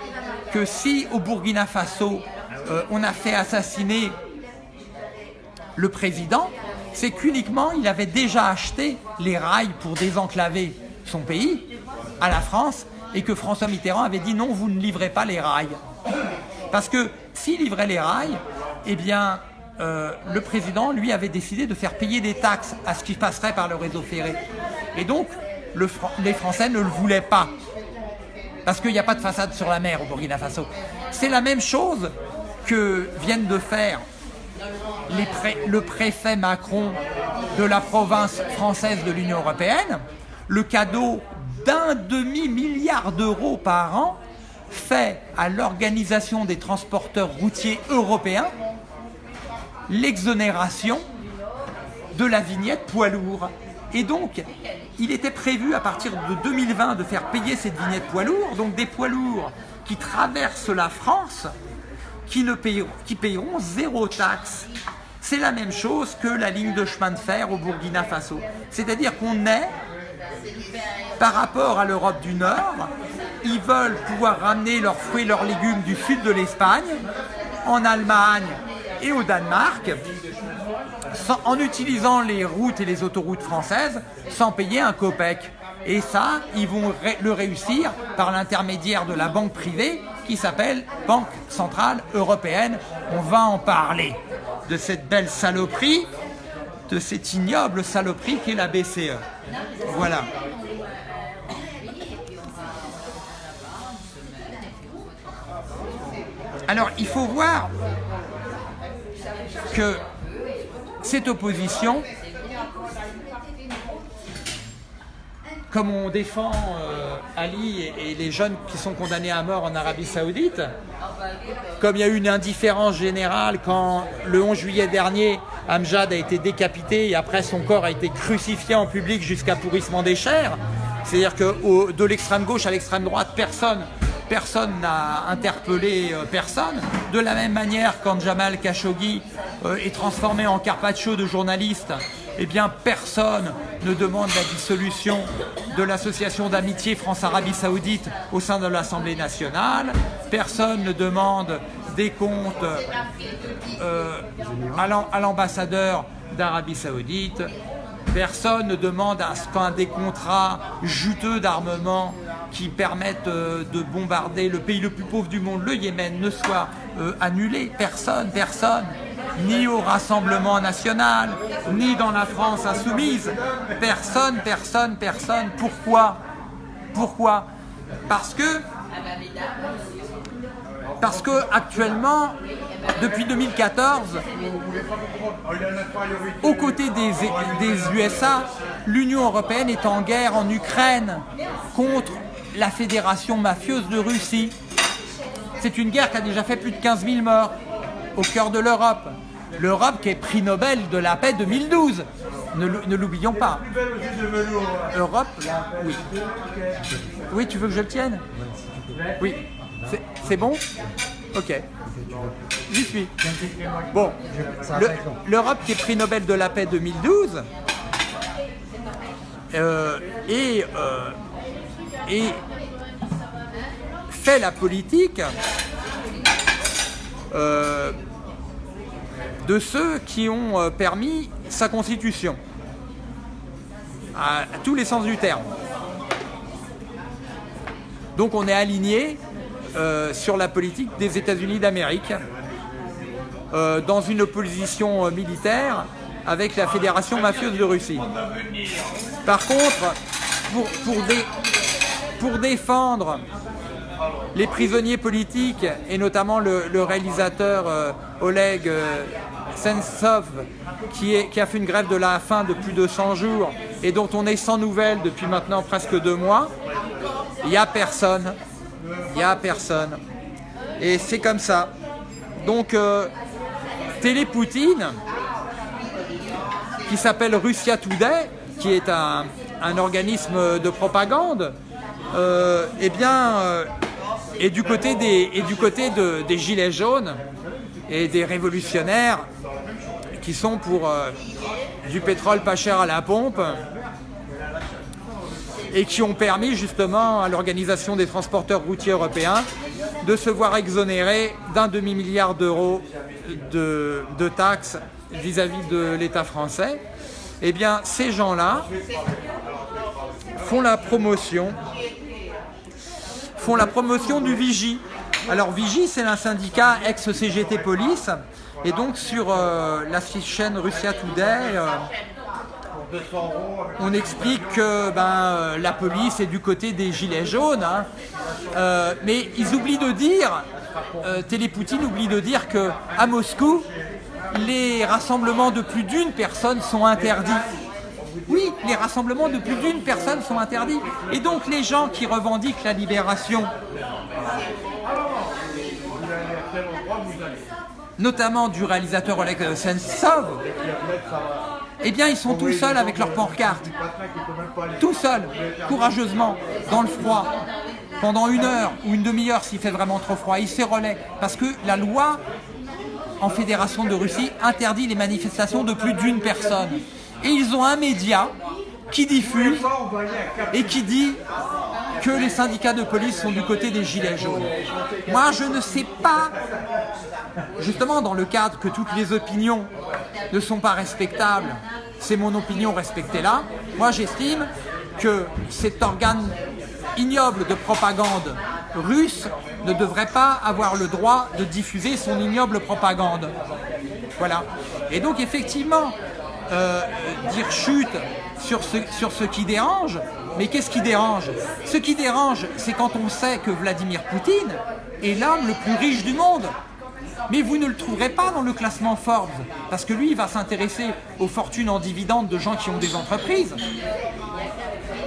que si au Burkina Faso, euh, on a fait assassiner le président, c'est qu'uniquement il avait déjà acheté les rails pour désenclaver son pays à la France et que François Mitterrand avait dit non, vous ne livrez pas les rails. Parce que s'il livrait les rails, eh bien, euh, le président, lui, avait décidé de faire payer des taxes à ce qui passerait par le réseau ferré. Et donc, les Français ne le voulaient pas. Parce qu'il n'y a pas de façade sur la mer au Burkina Faso. C'est la même chose que viennent de faire le préfet Macron de la province française de l'Union Européenne. Le cadeau d'un demi-milliard d'euros par an fait à l'Organisation des transporteurs routiers européens l'exonération de la vignette poids lourd. Et donc, il était prévu à partir de 2020 de faire payer cette vignette poids lourd, donc des poids lourds qui traversent la France, qui, ne payeront, qui payeront zéro taxe. C'est la même chose que la ligne de chemin de fer au Burkina Faso. C'est-à-dire qu'on est, par rapport à l'Europe du Nord, ils veulent pouvoir ramener leurs fruits et leurs légumes du sud de l'Espagne, en Allemagne et au Danemark en utilisant les routes et les autoroutes françaises sans payer un copec. Et ça, ils vont le réussir par l'intermédiaire de la banque privée qui s'appelle Banque Centrale Européenne. On va en parler de cette belle saloperie, de cette ignoble saloperie qu'est la BCE. Voilà. Alors, il faut voir que cette opposition, comme on défend euh, Ali et, les jeunes qui sont condamnés à mort en Arabie Saoudite, comme il y a eu une indifférence générale quand le 11 juillet dernier, Amjad a été décapité et après son corps a été crucifié en public jusqu'à pourrissement des chairs, c'est-à-dire que de l'extrême gauche à l'extrême droite, personne personne n'a interpellé euh, personne. De la même manière, quand Jamal Khashoggi euh, est transformé en carpaccio de journaliste, eh personne ne demande la dissolution de l'association d'amitié France-Arabie Saoudite au sein de l'Assemblée nationale, personne ne demande des comptes euh, à l'ambassadeur d'Arabie Saoudite, personne ne demande à ce des contrats juteux d'armement qui permettent euh, de bombarder le pays le plus pauvre du monde, le Yémen, ne soit euh, annulé. Personne, personne. Ni au Rassemblement national, ni dans la France insoumise. Personne, personne, personne. Pourquoi? Pourquoi? Parce que parce que actuellement, depuis 2014, aux côtés des, des USA, l'Union européenne est en guerre en Ukraine contre la fédération mafieuse de Russie. C'est une guerre qui a déjà fait plus de 15 000 morts au cœur de l'Europe. L'Europe qui est prix Nobel de la paix 2012. Ne, l'oublions pas. Europe, oui. Oui, tu veux que je le tienne? Oui. C'est bon? Ok. J'y suis. Bon, l'Europe qui est prix Nobel de la paix 2012 euh, et, euh, et fait la politique euh, de ceux qui ont permis sa constitution, à tous les sens du terme. Donc on est aligné euh, sur la politique des États-Unis d'Amérique euh, dans une opposition euh, militaire avec la Fédération mafieuse de Russie. Par contre, pour, pour, défendre les prisonniers politiques, et notamment le, réalisateur Oleg Sentsov, qui, a fait une grève de la faim de plus de 100 jours, et dont on est sans nouvelles depuis maintenant presque deux mois, il n'y a personne il n'y a personne. Et c'est comme ça. Donc, euh, Télé Poutine, qui s'appelle Russia Today, qui est un, organisme de propagande, euh, eh bien, euh, est du côté, des, du côté des gilets jaunes et des révolutionnaires qui sont pour du pétrole pas cher à la pompe, et qui ont permis justement à l'Organisation des transporteurs routiers européens de se voir exonérer d'un demi-milliard d'euros de, taxes vis-à-vis de l'État français. Eh bien, ces gens-là font la promotion font la promotion du Vigie. Alors Vigie, c'est un syndicat ex-CGT Police, et donc sur euh, la chaîne Russia Today, euh, on explique que ben, euh, la police est du côté des gilets jaunes, hein. mais ils oublient de dire, Télépoutine oublie de dire que à Moscou, les rassemblements de plus d'une personne sont interdits. Oui, les rassemblements de plus d'une personne sont interdits. Et donc les gens qui revendiquent la libération, notamment du réalisateur Oleg Sentsov, eh bien ils sont tout seuls avec leur pancarte. Tout seuls, courageusement, dans le froid, pendant une heure ou une demi-heure s'il fait vraiment trop froid. Ils se relaient parce que la loi en Fédération de Russie interdit les manifestations de plus d'une personne. Et ils ont un média qui diffuse et qui dit que les syndicats de police sont du côté des gilets jaunes. Moi, je ne sais pas, justement dans le cadre que toutes les opinions ne sont pas respectables, c'est mon opinion, respectée-là, moi j'estime que cet organe ignoble de propagande russe ne devrait pas avoir le droit de diffuser son ignoble propagande. Voilà. Et donc effectivement, euh, dire chute sur ce, sur ce qui dérange, mais qu'est-ce qui dérange? Ce qui dérange, c'est quand on sait que Vladimir Poutine est l'homme le plus riche du monde. Mais vous ne le trouverez pas dans le classement Forbes, parce que lui, il va s'intéresser aux fortunes en dividendes de gens qui ont des entreprises,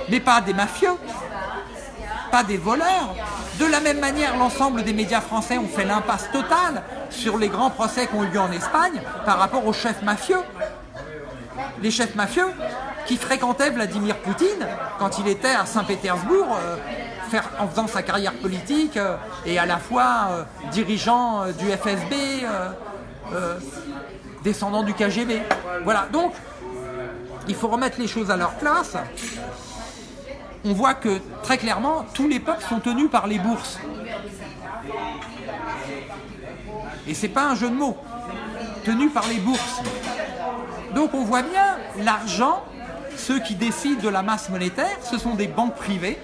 mais pas des mafieux, pas des voleurs. De la même manière, l'ensemble des médias français ont fait l'impasse totale sur les grands procès qui ont eu lieu en Espagne par rapport aux chefs mafieux. Les chefs mafieux, qui fréquentait Vladimir Poutine quand il était à Saint-Pétersbourg, euh, en faisant sa carrière politique euh, et à la fois euh, dirigeant du FSB, descendant du KGB. Voilà, donc il faut remettre les choses à leur place. On voit que très clairement, tous les peuples sont tenus par les bourses. Et c'est pas un jeu de mots. Tenus par les bourses. Donc on voit bien l'argent ceux qui décident de la masse monétaire, ce sont des banques privées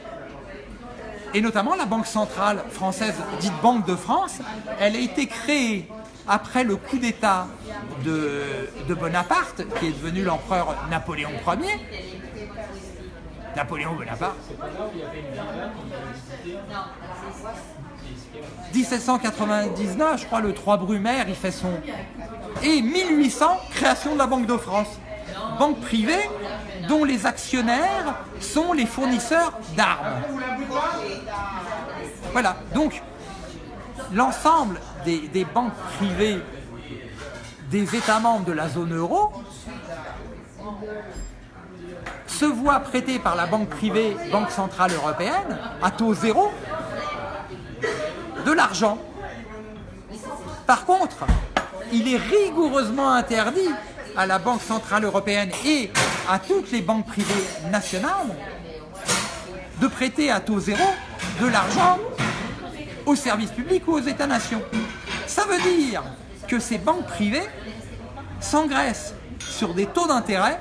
Et notamment la Banque centrale française, dite Banque de France, elle a été créée après le coup d'État de, Bonaparte, qui est devenu l'empereur Napoléon Ier, Napoléon Bonaparte. 1799, je crois, le 3 Brumaire, il fait son... Et 1800, création de la Banque de France. Banque privée dont les actionnaires sont les fournisseurs d'armes. Voilà, donc l'ensemble des, banques privées des États membres de la zone euro se voit prêter par la banque privée, Banque Centrale Européenne, à taux zéro, de l'argent. Par contre, il est rigoureusement interdit à la Banque Centrale Européenne et à toutes les banques privées nationales de prêter à taux zéro de l'argent aux services publics ou aux États-nations. Ça veut dire que ces banques privées s'engraissent sur des taux d'intérêt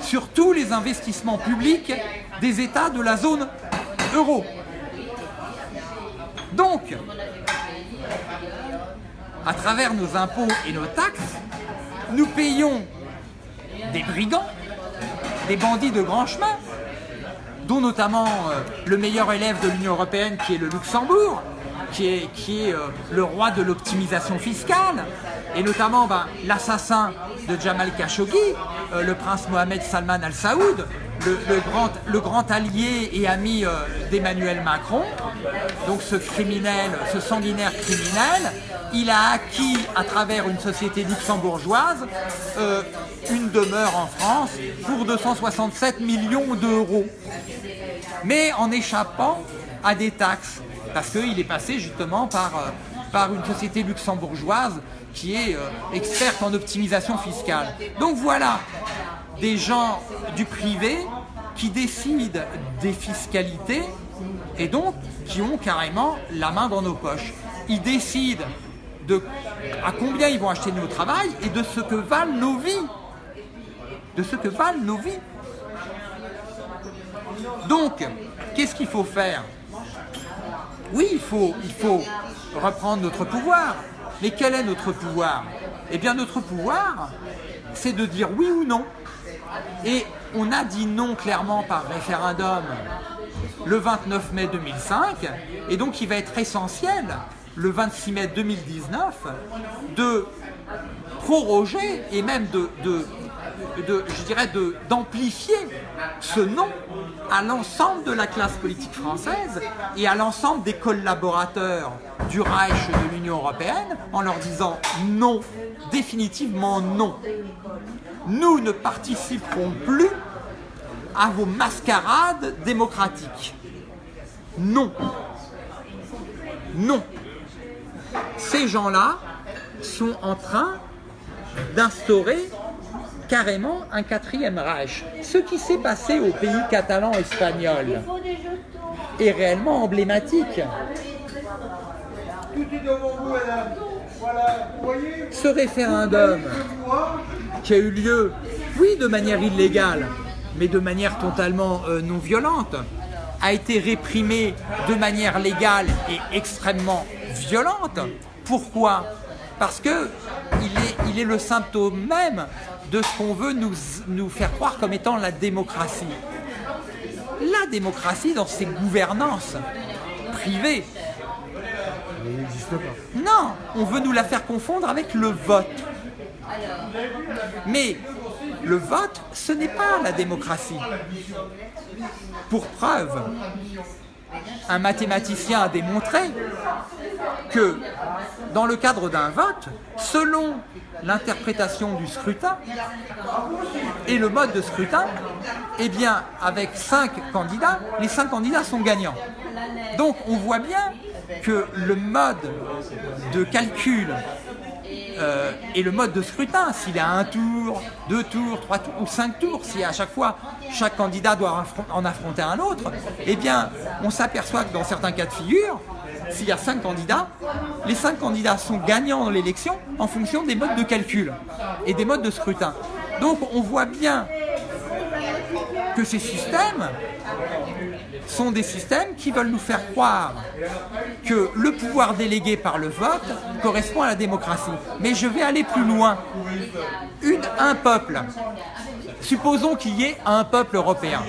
sur tous les investissements publics des États de la zone euro. Donc, à travers nos impôts et nos taxes, nous payons des brigands, des bandits de grand chemin, dont notamment euh, le meilleur élève de l'Union Européenne qui est le Luxembourg, qui est, euh, le roi de l'optimisation fiscale, et notamment ben, l'assassin de Jamal Khashoggi, euh, le prince Mohamed Salman Al Saoud, le, grand, allié et ami euh, d'Emmanuel Macron, donc ce criminel, ce sanguinaire criminel, il a acquis à travers une société luxembourgeoise une demeure en France pour 267 millions d'euros. Mais en échappant à des taxes, parce qu'il est passé justement par, par une société luxembourgeoise qui est euh, experte en optimisation fiscale. Donc voilà, des gens du privé qui décident des fiscalités et donc qui ont carrément la main dans nos poches. Ils décident de à combien ils vont acheter nos travail et de ce que valent nos vies. De ce que valent nos vies. Donc, qu'est-ce qu'il faut faire? Oui, il faut, il faut reprendre notre pouvoir. Mais quel est notre pouvoir? Eh bien notre pouvoir, c'est de dire oui ou non. Et on a dit non clairement par référendum le 29 mai 2005, et donc il va être essentiel le 26 mai 2019 de proroger et même de, de, je dirais d'amplifier ce non à l'ensemble de la classe politique française et à l'ensemble des collaborateurs du Reich de l'Union Européenne en leur disant non, définitivement non. Nous ne participerons plus à vos mascarades démocratiques. Non. Non. Ces gens-là sont en train d'instaurer carrément un quatrième Reich. Ce qui s'est passé au pays catalan espagnol est réellement emblématique. Ce référendum qui a eu lieu, oui, de manière illégale, mais de manière totalement euh, non violente, a été réprimé de manière légale et extrêmement violente. Pourquoi? Parce que il est, il est le symptôme même de ce qu'on veut nous, faire croire comme étant la démocratie. La démocratie dans ses gouvernances privées. Non, on veut nous la faire confondre avec le vote. Mais le vote, ce n'est pas la démocratie. Pour preuve, un mathématicien a démontré que dans le cadre d'un vote, selon l'interprétation du scrutin et le mode de scrutin, eh bien, avec cinq candidats, les cinq candidats sont gagnants. Donc, on voit bien que le mode de calcul euh, et le mode de scrutin, s'il a un tour, deux tours, trois tours ou cinq tours, si à chaque fois chaque candidat doit en affronter un autre, eh bien, on s'aperçoit que dans certains cas de figure, s'il y a cinq candidats, les cinq candidats sont gagnants dans l'élection en fonction des modes de calcul et des modes de scrutin. Donc on voit bien que ces systèmes sont des systèmes qui veulent nous faire croire que le pouvoir délégué par le vote correspond à la démocratie. Mais je vais aller plus loin. Un peuple. Supposons qu'il y ait un peuple européen.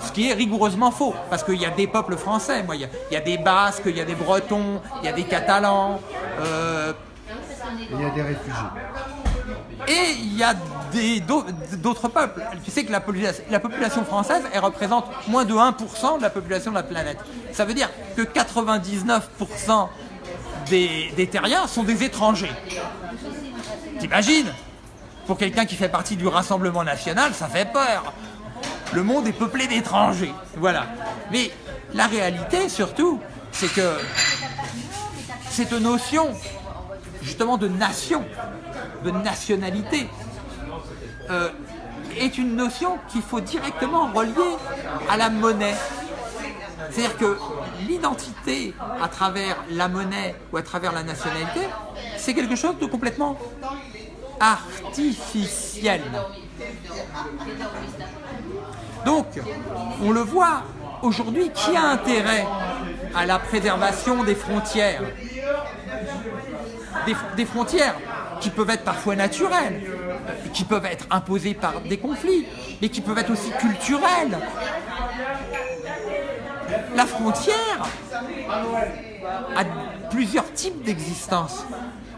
Ce qui est rigoureusement faux, parce qu'il y a des peuples français. Moi, il, y a, il y a des Basques, il y a des Bretons, il y a des Catalans. euh, Il y a des réfugiés. Et il y a d'autres peuples. Tu sais que la population française, elle représente moins de 1% de la population de la planète. Ça veut dire que 99% des, des terriens sont des étrangers. T'imagines? Pour quelqu'un qui fait partie du Rassemblement national, ça fait peur. Le monde est peuplé d'étrangers. Voilà. Mais la réalité, surtout, c'est que cette notion, justement, de nation, de nationalité, euh, est une notion qu'il faut directement relier à la monnaie. C'est-à-dire que l'identité à travers la monnaie ou à travers la nationalité, c'est quelque chose de complètement artificiel. Donc, on le voit aujourd'hui, qui a intérêt à la préservation des frontières? Des, des frontières qui peuvent être parfois naturelles, qui peuvent être imposées par des conflits, mais qui peuvent être aussi culturelles. La frontière a plusieurs types d'existence.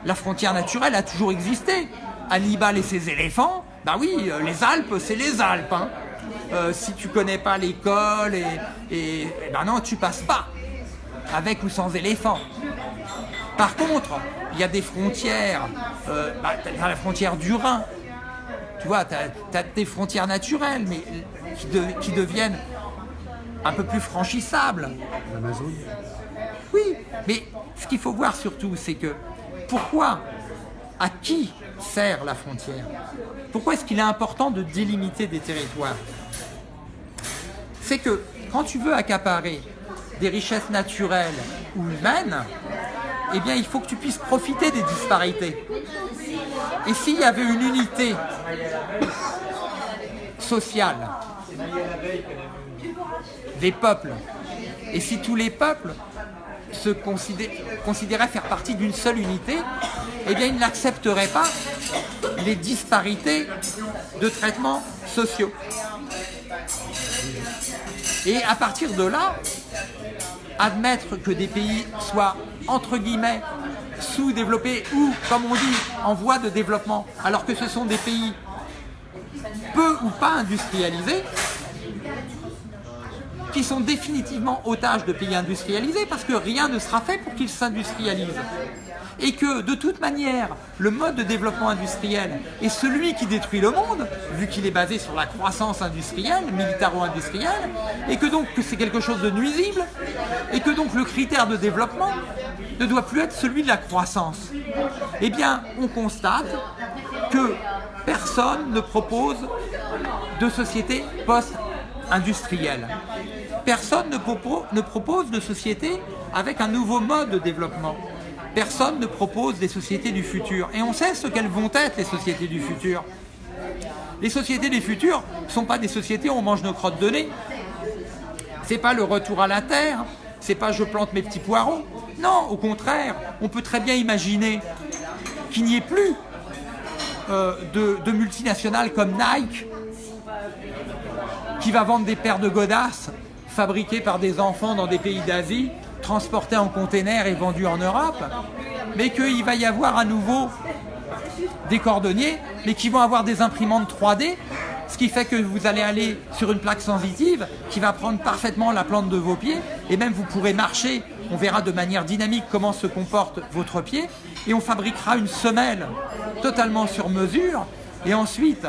La frontière naturelle a toujours existé. Hannibal et ses éléphants, bah oui, euh, les Alpes, c'est les Alpes. hein. Euh, si tu connais pas l'école, et, et, et ben non, tu passes pas, avec ou sans éléphants. Par contre, il y a des frontières, euh, bah, la frontière du Rhin, tu vois, tu as, des frontières naturelles, mais qui, de- qui deviennent un peu plus franchissables. L'Amazon. Oui, mais ce qu'il faut voir surtout, c'est que pourquoi, à qui sert la frontière? Pourquoi est-ce qu'il est important de délimiter des territoires? C'est que quand tu veux accaparer des richesses naturelles ou humaines, eh bien il faut que tu puisses profiter des disparités. Et s'il y avait une unité sociale des peuples, et si tous les peuples se considé- considéraient faire partie d'une seule unité, eh bien ils n'accepteraient pas les disparités de traitements sociaux. Et à partir de là, admettre que des pays soient entre guillemets sous-développés ou, comme on dit, en voie de développement, alors que ce sont des pays peu ou pas industrialisés, qui sont définitivement otages de pays industrialisés parce que rien ne sera fait pour qu'ils s'industrialisent. Et que de toute manière, le mode de développement industriel est celui qui détruit le monde, vu qu'il est basé sur la croissance industrielle, militaro-industrielle, et que donc c'est quelque chose de nuisible, et que donc le critère de développement ne doit plus être celui de la croissance. Eh bien, on constate que personne ne propose de société post-industrielle. Personne ne propose de société avec un nouveau mode de développement. Personne ne propose des sociétés du futur. Et on sait ce qu'elles vont être, les sociétés du futur. Les sociétés du futur ne sont pas des sociétés où on mange nos crottes de nez. C'est pas le retour à la terre. C'est pas je plante mes petits poireaux. Non, au contraire, on peut très bien imaginer qu'il n'y ait plus euh, de, de multinationales comme Nike qui va vendre des paires de godasses fabriquées par des enfants dans des pays d'Asie, transportées en containers et vendues en Europe, mais qu'il va y avoir à nouveau des cordonniers, mais qui vont avoir des imprimantes 3D, ce qui fait que vous allez aller sur une plaque sensitive qui va prendre parfaitement la plante de vos pieds, et même vous pourrez marcher, on verra de manière dynamique comment se comporte votre pied, et on fabriquera une semelle totalement sur mesure, et ensuite,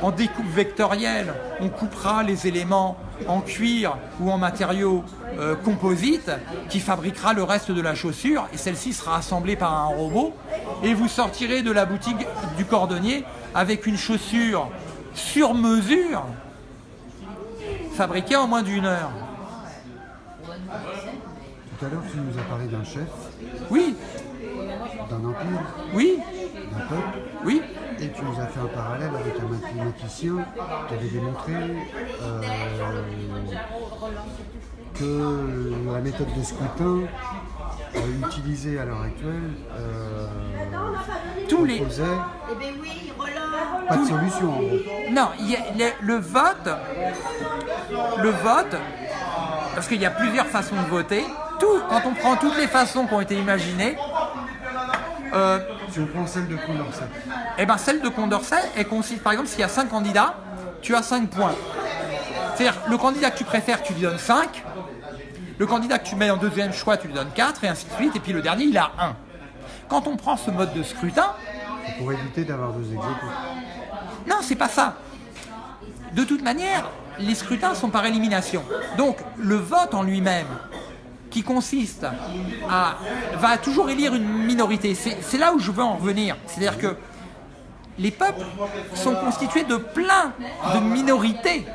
en découpe vectorielle, on coupera les éléments en cuir ou en matériaux euh, composites qui fabriquera le reste de la chaussure et celle-ci sera assemblée par un robot et vous sortirez de la boutique du cordonnier avec une chaussure sur mesure fabriquée en moins d'une heure. Tout à l'heure, tu nous as parlé d'un chef, Oui, d'un empire. oui, d'un peuple. Oui, Et tu nous as fait un parallèle avec un mathématicien qui avait démontré euh, que la méthode de scrutin euh, utilisée à l'heure actuelle euh, Tous les- Eh ben pas de solution en gros. Non, il y a- le, le vote, le vote, parce qu'il y a plusieurs façons de voter. Tout, quand on prend toutes les façons qui ont été imaginées, euh, Si on prend celle de Condorcet, eh ben celle de Condorcet, elle consiste par exemple s'il y a 5 candidats, tu as 5 points. C'est-à-dire le candidat que tu préfères, tu lui donnes 5. Le candidat que tu mets en deuxième choix, tu lui donnes 4 et ainsi de suite. Et puis le dernier, il a 1. Quand on prend ce mode de scrutin, c'est pour éviter d'avoir deux exécutifs. Non, c'est pas ça. De toute manière, les scrutins sont par élimination. Donc, le vote en lui-même, qui consiste à. va toujours élire une minorité. C'est c'est là où je veux en revenir. C'est-à-dire que les peuples sont constitués de plein de minorités.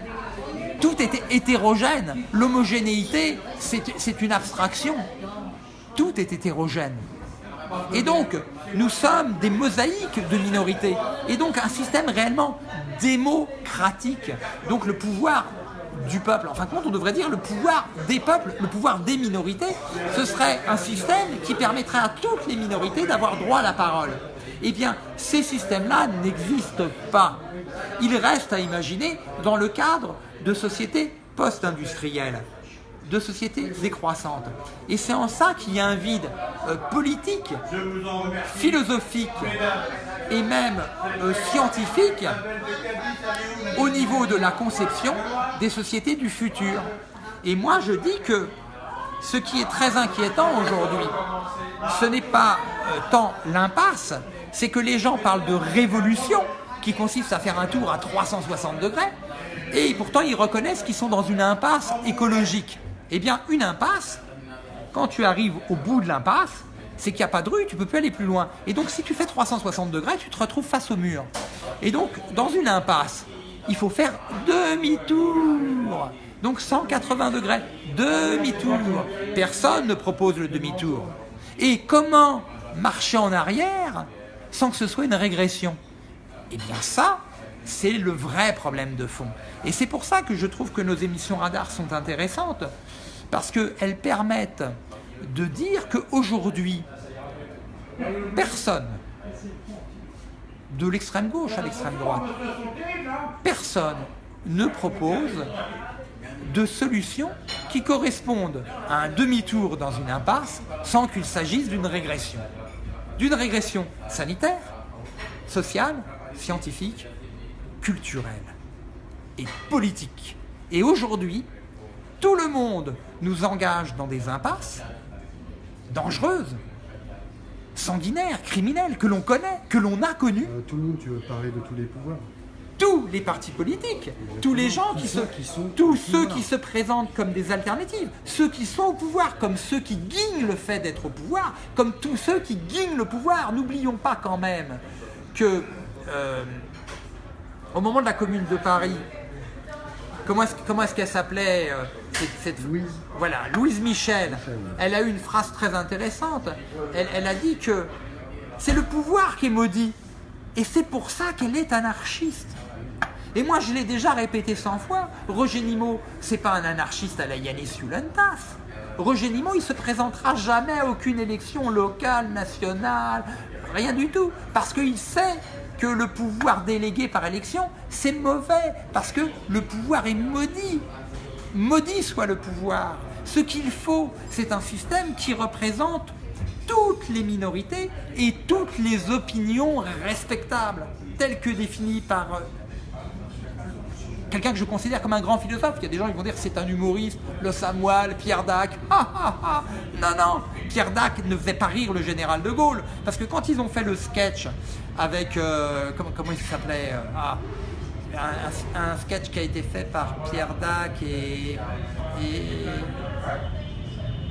Tout est hétérogène. L'homogénéité, c'est une abstraction. Tout est hétérogène. Et donc, nous sommes des mosaïques de minorités. Et donc, un système réellement démocratique. Donc, le pouvoir du peuple, en fin de compte, on devrait dire le pouvoir des peuples, le pouvoir des minorités, ce serait un système qui permettrait à toutes les minorités d'avoir droit à la parole. Eh bien, ces systèmes-là n'existent pas. Ils restent à imaginer dans le cadre de sociétés post-industrielles de sociétés décroissantes. Et c'est en ça qu'il y a un vide euh, politique, philosophique et même euh, scientifique au niveau de la conception des sociétés du futur. Et moi je dis que ce qui est très inquiétant aujourd'hui, ce n'est pas euh, tant l'impasse, c'est que les gens parlent de révolution qui consiste à faire un tour à 360 degrés, et pourtant ils reconnaissent qu'ils sont dans une impasse écologique. Eh bien, une impasse, quand tu arrives au bout de l'impasse, c'est qu'il n'y a pas de rue, tu peux plus aller plus loin. Et donc, si tu fais 360 degrés, tu te retrouves face au mur. Et donc, dans une impasse, il faut faire demi-tour. Donc, 180 degrés, demi-tour. Personne ne propose le demi-tour. Et comment marcher en arrière sans que ce soit une régression? Eh bien, ça, c'est le vrai problème de fond. Et c'est pour ça que je trouve que nos émissions radar sont intéressantes, parce qu'elles permettent de dire qu'aujourd'hui, personne, de l'extrême gauche à l'extrême droite, personne ne propose de solutions qui correspondent à un demi-tour dans une impasse sans qu'il s'agisse d'une régression. D'une régression sanitaire, sociale, scientifique, culturelle et politique. Et aujourd'hui, tout le monde nous engage dans des impasses dangereuses, sanguinaires, criminelles, que l'on connaît, que l'on a connues. Euh, tout le monde, tu veux parler de tous les pouvoirs Tous les partis politiques, tous les gens qui se, Qui sont tous ceux qui se présentent comme des alternatives, ceux qui sont au pouvoir, comme ceux qui guignent le fait d'être au pouvoir, comme tous ceux qui guignent le pouvoir. N'oublions pas quand même que euh, au moment de la Commune de Paris, comment est-ce, comment est-ce qu'elle s'appelait euh, cette, cette- Louise. Voilà, Louise Michel. Michel. Elle a eu une phrase très intéressante. Elle, elle a dit que c'est le pouvoir qui est maudit. Et c'est pour ça qu'elle est anarchiste. Et moi, je l'ai déjà répété 100 fois. Roger Nimot, c'est pas un anarchiste à la Yanis Yulentas. Roger Nimot, il se présentera jamais à aucune élection locale, nationale, rien du tout. Parce qu'il sait le pouvoir délégué par élection, c'est mauvais. Parce que le pouvoir est maudit. Maudit soit le pouvoir. Ce qu'il faut, c'est un système qui représente toutes les minorités et toutes les opinions respectables, telles que définies par euh, quelqu'un que je considère comme un grand philosophe. Il y a des gens qui vont dire c'est un humoriste, le Samuel, Pierre Dac. <laughs> Ah, ah, ah. Non, non, Pierre Dac ne faisait pas rire le général de Gaulle. Parce que quand ils ont fait le sketch avec. euh, comment, comment il s'appelait euh, ah, un, un- un sketch qui a été fait par Pierre Dac et. et-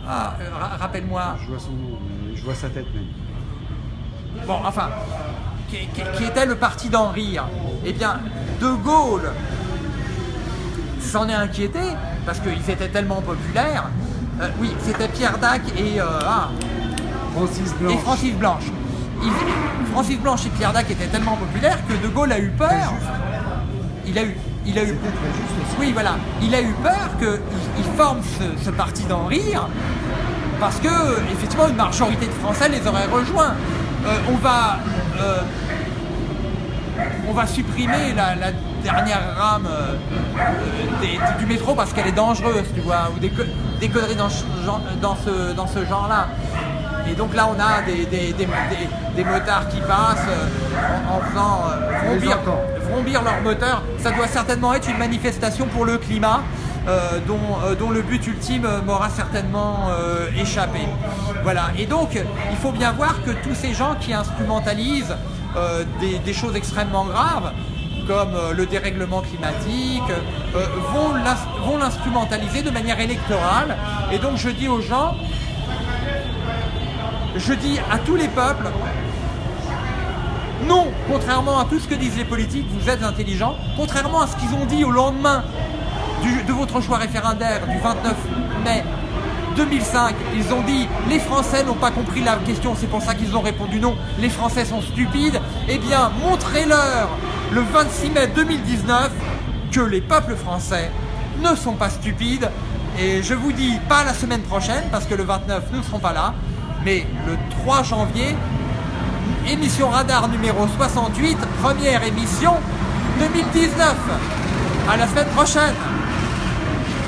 ah, euh, ra- rappelle-moi. Je vois son nom, je vois sa tête même. Bon, enfin, qui, qui- qui était le parti d'en rire. Eh bien, De Gaulle s'en est inquiété parce qu'ils étaient tellement populaires. Euh, oui, c'était Pierre Dac et, euh, ah, Francis et. Francis Blanche. Francis Blanche et Pierre Dac étaient tellement populaires que De Gaulle a eu peur. Il a eu, il a eu, oui, voilà. Il a eu peur qu'il il forme ce, ce parti d'en rire parce que, effectivement, une majorité de Français les aurait rejoints. Euh, on va. euh, on va supprimer la, la dernière rame euh, des- du métro parce qu'elle est dangereuse, tu vois, ou des, co- des conneries dans, ce genre- dans ce, dans ce genre-là. Et donc là, on a des, des, des, motards qui passent euh, en, en faisant euh, vrombir, leur moteur. Ça doit certainement être une manifestation pour le climat. euh, dont, euh, dont le but ultime m'aura certainement euh, échappé. Voilà. Et donc, il faut bien voir que tous ces gens qui instrumentalisent des, des choses extrêmement graves, comme le dérèglement climatique, vont l'instrumentaliser de manière électorale. Et donc, je dis aux gens, je dis à tous les peuples, non, contrairement à tout ce que disent les politiques, vous êtes intelligents, contrairement à ce qu'ils ont dit au lendemain de votre choix référendaire du 29 mai 2005, ils ont dit les Français n'ont pas compris la question, c'est pour ça qu'ils ont répondu non, les Français sont stupides. Eh bien, montrez-leur le 26 mai 2019 que les peuples français ne sont pas stupides. Et je vous dis pas la semaine prochaine, parce que le 29, nous ne serons pas là, mais le 3 janvier, émission radar numéro 68, première émission 2019. À la semaine prochaine.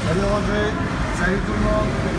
Salut Roger, salut tout le monde.